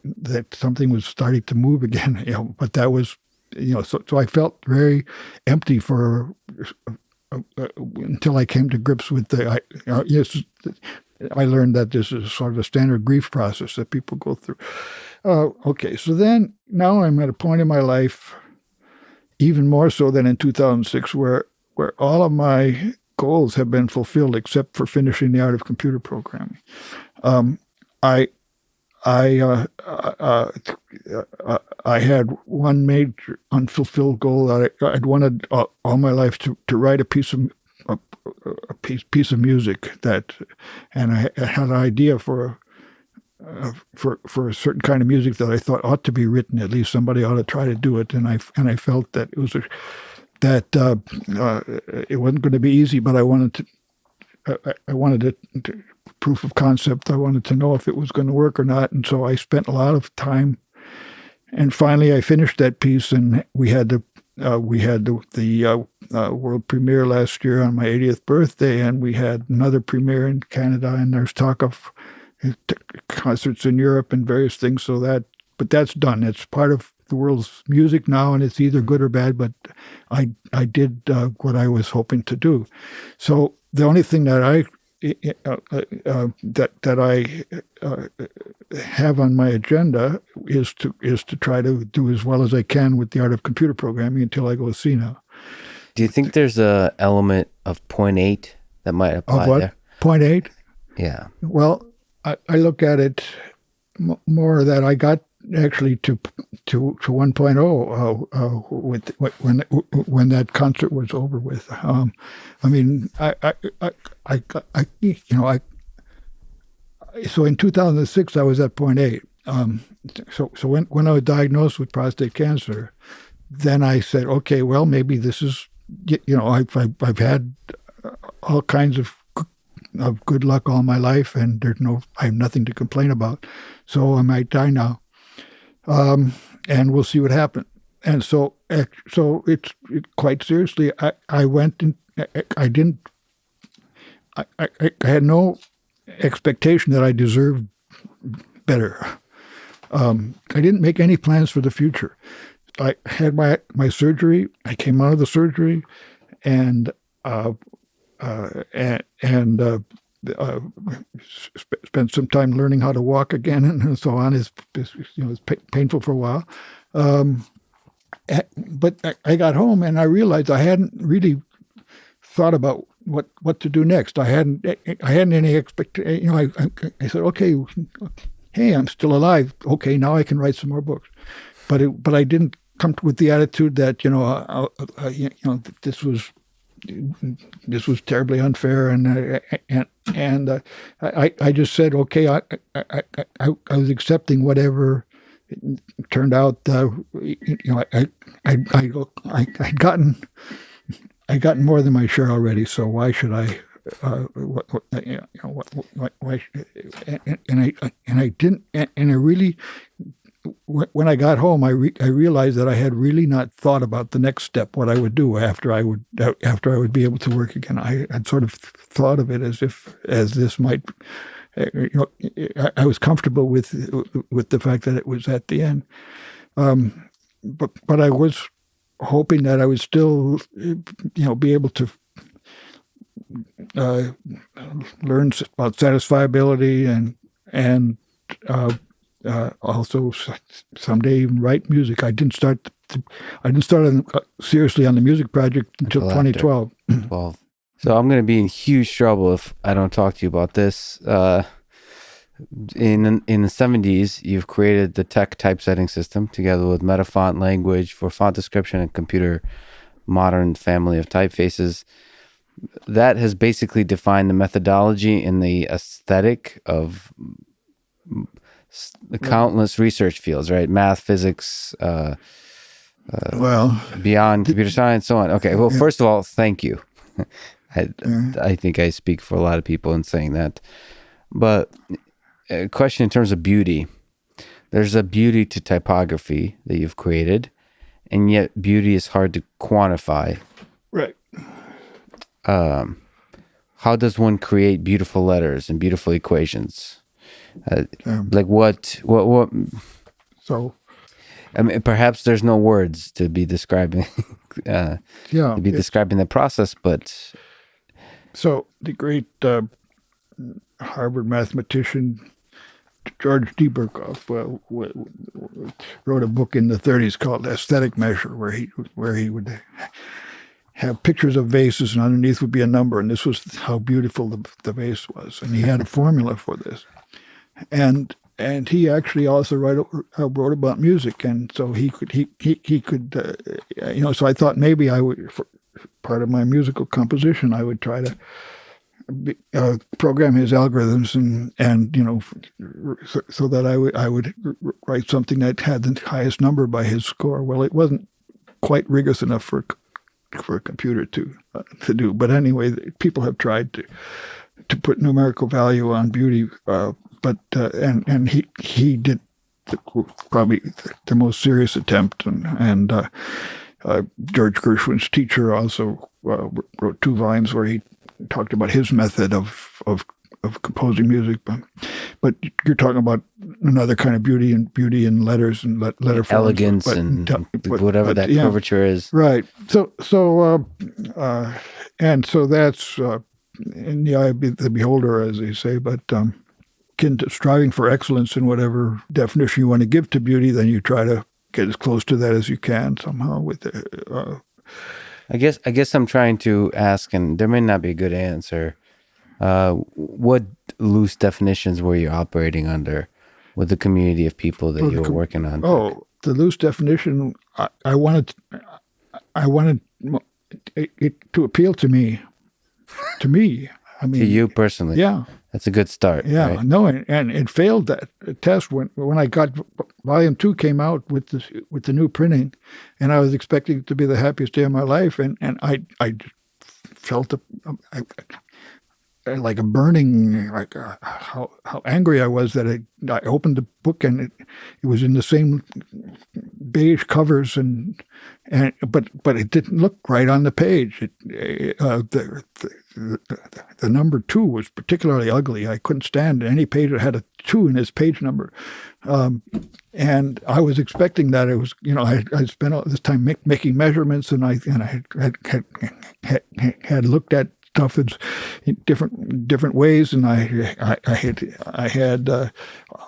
that something was starting to move again. *laughs* You know, but that was you know, so so I felt very empty for until I came to grips with the. I, uh, yes, I learned that this is sort of a standard grief process that people go through. Uh, okay, so then now I'm at a point in my life, even more so than in 2006, where where all of my goals have been fulfilled except for finishing the art of computer programming. Um, I I uh, uh, uh, I had one major unfulfilled goal that I, would wanted all my life to, to write a piece of a, a piece piece of music that, and I, I had an idea for uh, for for a certain kind of music that I thought ought to be written. At least somebody ought to try to do it, and I and I felt that it was a, that uh, uh, it wasn't going to be easy, but I wanted to. I, wanted to, proof of concept. I wanted to know if it was going to work or not, and so I spent a lot of time. And finally, I finished that piece, and we had the uh, we had the, the uh, uh, world premiere last year on my 80th birthday, and we had another premiere in Canada, and there's talk of concerts in Europe and various things. So that, but that's done. It's part of the world's music now, and it's either good or bad. But I I did uh, what I was hoping to do. So the only thing that I uh, uh, that that I uh, have on my agenda is to is to try to do as well as I can with the art of computer programming until I go see now. Do you think there's a element of point eight that might apply of what? there? Point eight. Yeah. Well, I, I look at it more that I got actually to to to 1.0 uh, uh, with when when that concert was over with. Um, I mean, I I, I I, I you know I so in 2006 I was at 0.8. Um, so so when when I was diagnosed with prostate cancer, then I said, okay, well maybe this is you know I've I've, I've had all kinds of of good luck all my life, and there's no I have nothing to complain about. So I might die now um, and we'll see what happens. And so, so it's it, quite seriously. I, I went and I didn't. I, I, I had no expectation that I deserved better. Um, I didn't make any plans for the future. I had my my surgery. I came out of the surgery, and uh, uh, and, and uh, uh, sp- spent some time learning how to walk again and so on. Is you know pa- painful for a while, um, but I, I got home and I realized I hadn't really thought about what what to do next. I hadn't I hadn't any expectation. You know, I, I, I said, okay, hey, I'm still alive. Okay, now I can write some more books. But it, but I didn't come with the attitude that you know uh, uh, uh you know this was this was terribly unfair, and uh, and and uh, I I just said okay, I, I I I was accepting whatever It turned out. Uh, you know, I I I I I'd gotten I gotten more than my share already, so why should I? Uh, what, what, you know, what, why, and, and I and I didn't, and I really when I got home, I re- I realized that I had really not thought about the next step, what I would do after I would after I would be able to work again. I had sort of thought of it as if as this might, eh, you know, I was comfortable with with the fact that it was at the end, um, but but I was hoping that I would still, you know, be able to uh, learn about satisfiability and and uh, uh, also someday even write music. I didn't start. I didn't start on, uh, seriously on the music project until, 2012. *clears throat* 12. So I'm going to be in huge trouble if I don't talk to you about this. Uh, in in the 70s, you've created the TeX typesetting system together with Metafont language for font description and computer modern family of typefaces. That has basically defined the methodology and the aesthetic of the countless research fields, right? Math, physics, uh, uh, well, beyond computer science, so on. Okay. Well, yeah. first of all, thank you. *laughs* I, yeah. I think I speak for a lot of people in saying that. But a question in terms of beauty. There's a beauty to typography that you've created, and yet beauty is hard to quantify. Right. Um, how does one create beautiful letters and beautiful equations? Uh, Um, like what what what? so I mean, perhaps there's no words to be describing *laughs* uh, yeah, to be describing the process, but So the great uh, Harvard mathematician George D. Uh, w- w- wrote a book in the 30s called Aesthetic Measure, where he where he would have pictures of vases, and underneath would be a number, and this was how beautiful the, the vase was, and he had a formula for this, and and he actually also wrote uh, wrote about music, and so he could he he, he could uh, you know so I thought maybe I would part of my musical composition I would try to be- uh, program his algorithms and and you know so, so that I would I would write something that had the highest number by his score. Well, it wasn't quite rigorous enough for for a computer to uh, to do. But anyway, people have tried to to put numerical value on beauty, uh, but uh, and and he he did the, probably the most serious attempt, and and uh, uh, George Gershwin's teacher also uh, wrote two volumes where he talked about his method of of of composing music. But, but you're talking about another kind of beauty and beauty in letters and let, letter forms, elegance but- and but- whatever that yeah. curvature is. Right. So so uh, uh, and so that's uh, in the eye of the beholder, as they say. But um, striving for excellence in whatever definition you want to give to beauty, then you try to get as close to that as you can somehow. With the, uh, I guess I guess I'm trying to ask, and there may not be a good answer. Uh, what loose definitions were you operating under with the community of people that the you were working on? oh, the loose definition. I, I wanted I wanted it, it to appeal to me. To me, I mean, to you personally, yeah. That's a good start. Yeah, right? no, and, and it failed that test when when I got volume two came out with the with the new printing, and I was expecting it to be the happiest day of my life, and and I I felt a, I- like a burning like uh, how how angry I was that I I opened the book and it, it was in the same beige covers and and but but it didn't look right on the page. It uh, the, the the number two was particularly ugly. I couldn't stand any page that had a two in its page number. Um, and I was expecting that it was, you know, I I spent all this time make, making measurements, and I and I had, had, had, had looked at stuff in different different ways, and I I, I had I had uh,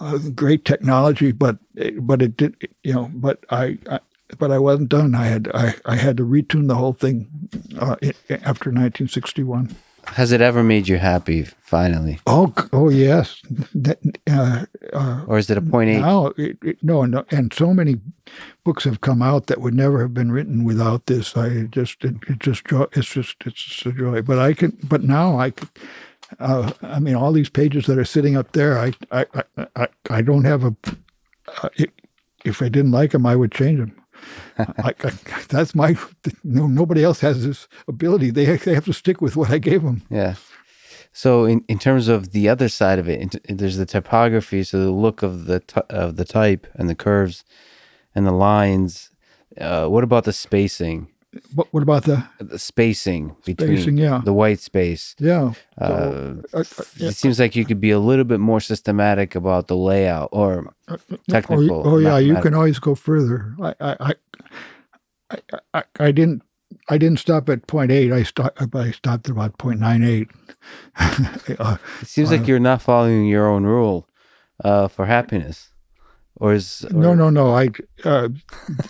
uh, great technology, but but it did, you know, but I. I but I wasn't done. I had I, I had to retune the whole thing uh, after 1961. Has it ever made you happy? Finally, Oh, oh yes. That, uh, uh, or is it a point eight? now, it, it, no, no, and so many books have come out that would never have been written without this. I just, it, it just, it's just, it's just a joy. But I can, but now I, can, uh, I mean, all these pages that are sitting up there, I, I, I, I, I don't have a. Uh, it, if I didn't like them, I would change them. I, I, that's my. No, nobody else has this ability. They they have to stick with what I gave them. Yeah. So in, in terms of the other side of it, int- there's the typography, so the look of the of the type and the curves and the lines. Uh, what about the spacing? What, what about the The spacing between Spacing, yeah. the white space. yeah? Uh, So, I- I- It seems like you could be a little bit more systematic about the layout or Oh, technical. you- oh, yeah, you can always go further. I, I, I, I, I, didn't, I didn't stop at point eight. I stopped, I stopped at about point nine eight. uh, *laughs* It seems like you're not following your own rule uh, for happiness, or is no, or- no, no. I, uh,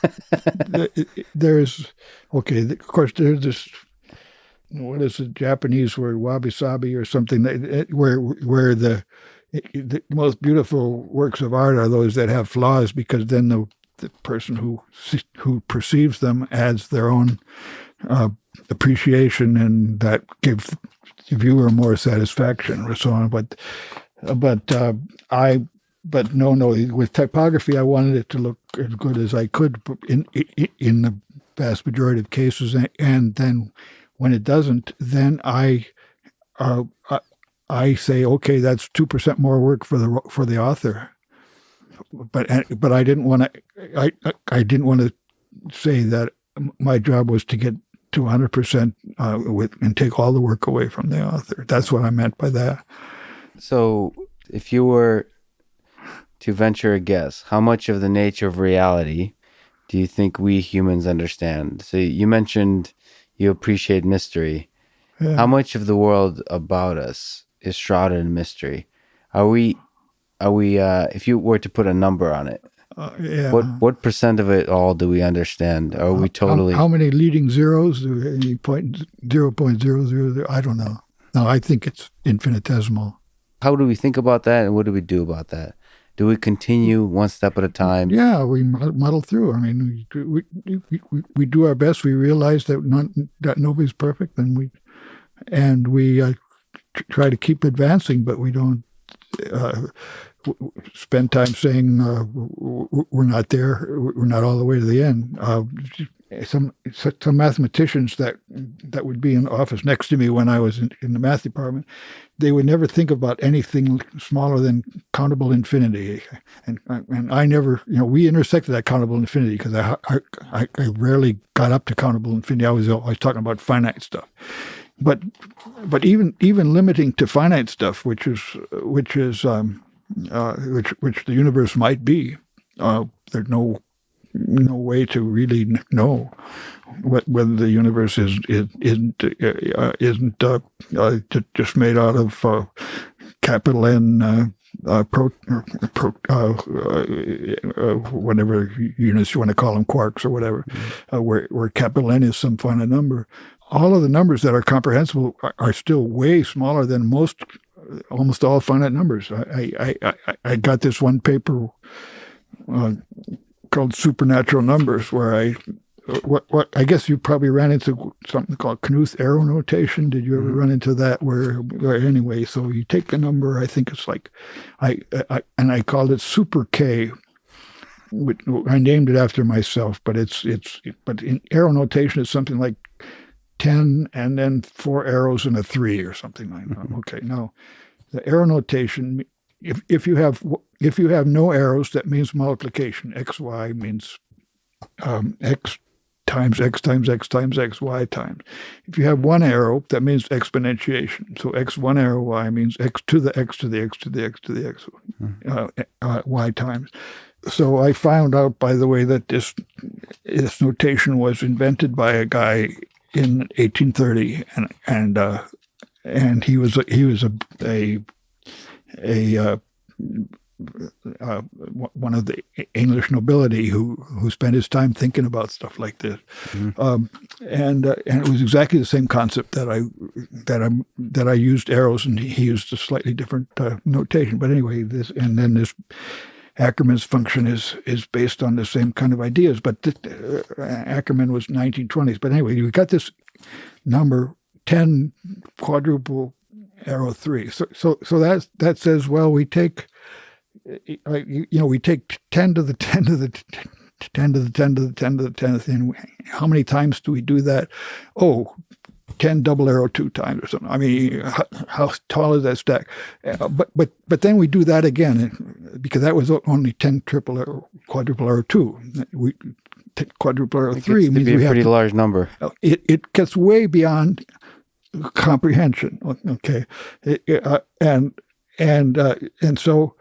*laughs* th- there's, okay. Of course, there's this. What is the Japanese word, wabi sabi, or something that where where the the most beautiful works of art are those that have flaws because then the the person who who perceives them adds their own uh, appreciation and that gives the viewer more satisfaction or so on. But but uh, I but no no with typography I wanted it to look as good as I could in in, the vast majority of cases and, then when it doesn't then I uh, I, say okay that's two percent more work for the for the author but but I didn't want to I I didn't want to say that my job was to get to 100% uh, with, and take all the work away from the author. That's what I meant by that. So, if you were to venture a guess, how much of the nature of reality do you think we humans understand? So, you mentioned you appreciate mystery. Yeah. How much of the world about us is shrouded in mystery? Are we, are we, uh, if you were to put a number on it, Uh, yeah. what what percent of it all do we understand? Are we How- totally? How, many leading zeros? Do Any point zero point zero zero zero? I don't know. No, I think it's infinitesimal. how do we think about that, and what do we do about that? Do we continue one step at a time? Yeah, we muddle through. I mean, we we, we, we, do our best. We realize that not that nobody's perfect, and we and we uh, try to keep advancing, but we don't uh, spend time saying uh, we're not there. We're not all the way to the end. Some some mathematicians that that would be in office next to me when I was in, in the math department, they would never think about anything smaller than countable infinity, and and I never, you know, we intersected that countable infinity because I, I I rarely got up to countable infinity. I was always talking about finite stuff, but but even even limiting to finite stuff, which is which is um, uh, which which the universe might be, uh, there's no no way to really know what, whether the universe is, is isn't uh, isn't uh, uh, just made out of uh, capital N uh, uh, pro, pro uh, uh, uh, whatever units you want to call them quarks or whatever, uh, where where capital N is some finite number. All of the numbers that are comprehensible are, are still way smaller than most, almost all finite numbers. I I, I, I- I got this one paper uh, called supernatural numbers where I what what I guess you probably ran into something called Knuth arrow notation. Did you ever mm-hmm. run into that? Where, where anyway, so you take a number. I think it's like I, I and I called it super K. which- I named it after myself, but it's it's but in arrow notation it's something like ten and then four arrows and a three or something like that. Mm-hmm. Okay, now the arrow notation if if you have if you have no arrows, that means multiplication. X y means um, x times x times x times x y times. If you have one arrow, that means exponentiation. So x one arrow y means x to the x to the x to the x to the x uh, uh, y times. So I found out, by the way, that this this notation was invented by a guy in 1830, and and uh, and he was a, he was a a a uh, uh, one of the English nobility who who spent his time thinking about stuff like this, um, and uh, and it was exactly the same concept that I that I that I used arrows and he used a slightly different uh, notation. But anyway, this and then this Ackermann's function is is based on the same kind of ideas. But th- uh, Ackerman was 1920s. But anyway, you got this number ten quadruple arrow three. So so so that that says well we take uh, you you know we take ten to the ten to the. t- t- 10 to the 10 to the 10 to the 10th. And how many times do we do that? Oh, 10 double arrow two times or something. I mean, how, how tall is that stack? Uh, but but but then we do that again because that was only 10 triple arrow, quadruple arrow two. We quadruple arrow It three to means be a we have pretty to large number. it, it gets way beyond comprehension. Okay, It- it, uh, and and uh, and so,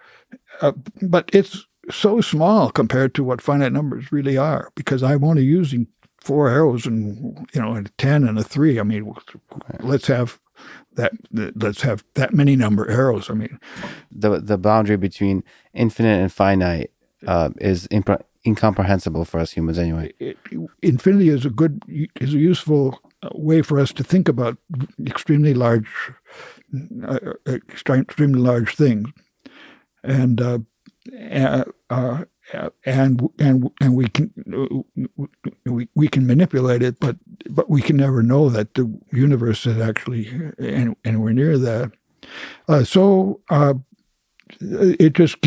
uh, but it's so small compared to what finite numbers really are because I'm only using four arrows and you know a ten and a three. I mean, let's have that. Let's have that many number arrows. I mean, The the boundary between infinite and finite uh, is incomprehensible for us humans anyway. it, infinity is a good is a useful way for us to think about extremely large uh, extremely large things and uh, uh, uh, and and and we can we, we can manipulate it but but we can never know that the universe is actually anywhere near that uh, so uh, it just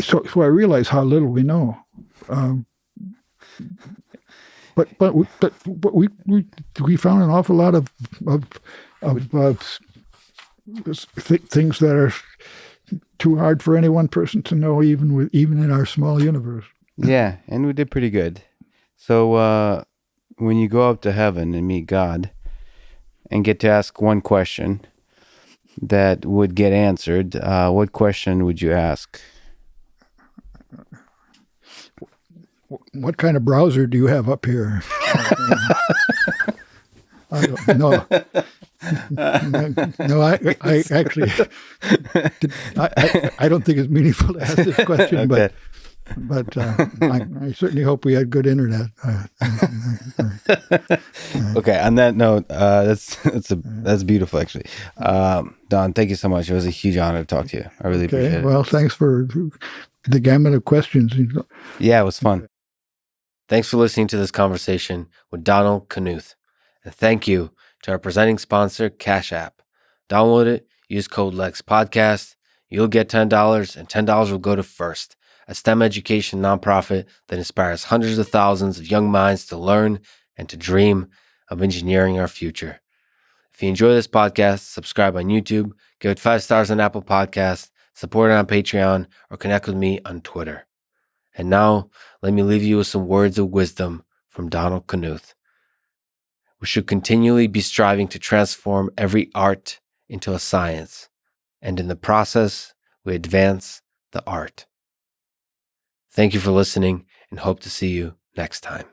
so, so I realize how little we know. Um, but but we, but we, we we found an awful lot of of of, of th- things that are too hard for any one person to know, even with even in our small universe. yeah, and we did pretty good. So uh, when you go up to heaven and meet God and get to ask one question that would get answered, uh, what question would you ask? What kind of browser do you have up here? *laughs* I don't know. no, *laughs* I, I actually, did- I, I, I don't think it's meaningful to ask this question, but but uh, I, I certainly hope we had good internet. Uh, Okay. On that note, uh, that's that's a that's beautiful actually. Um, Don, thank you so much. It was a huge honor to talk to you. I really appreciate it. well, thanks for the gamut of questions. yeah, it was fun. Thanks for listening to this conversation with Donald Knuth. And thank you to our presenting sponsor, Cash App. Download it, use code LEX Podcast. You'll get $10, and $10 will go to First, a STEM education nonprofit that inspires hundreds of thousands of young minds to learn and to dream of engineering our future. If you enjoy this podcast, subscribe on YouTube, give it five stars on Apple Podcasts, support it on Patreon, or connect with me on Twitter. And now, let me leave you with some words of wisdom from Donald Knuth. We should continually be striving to transform every art into a science, and in the process, we advance the art. Thank you for listening and hope to see you next time.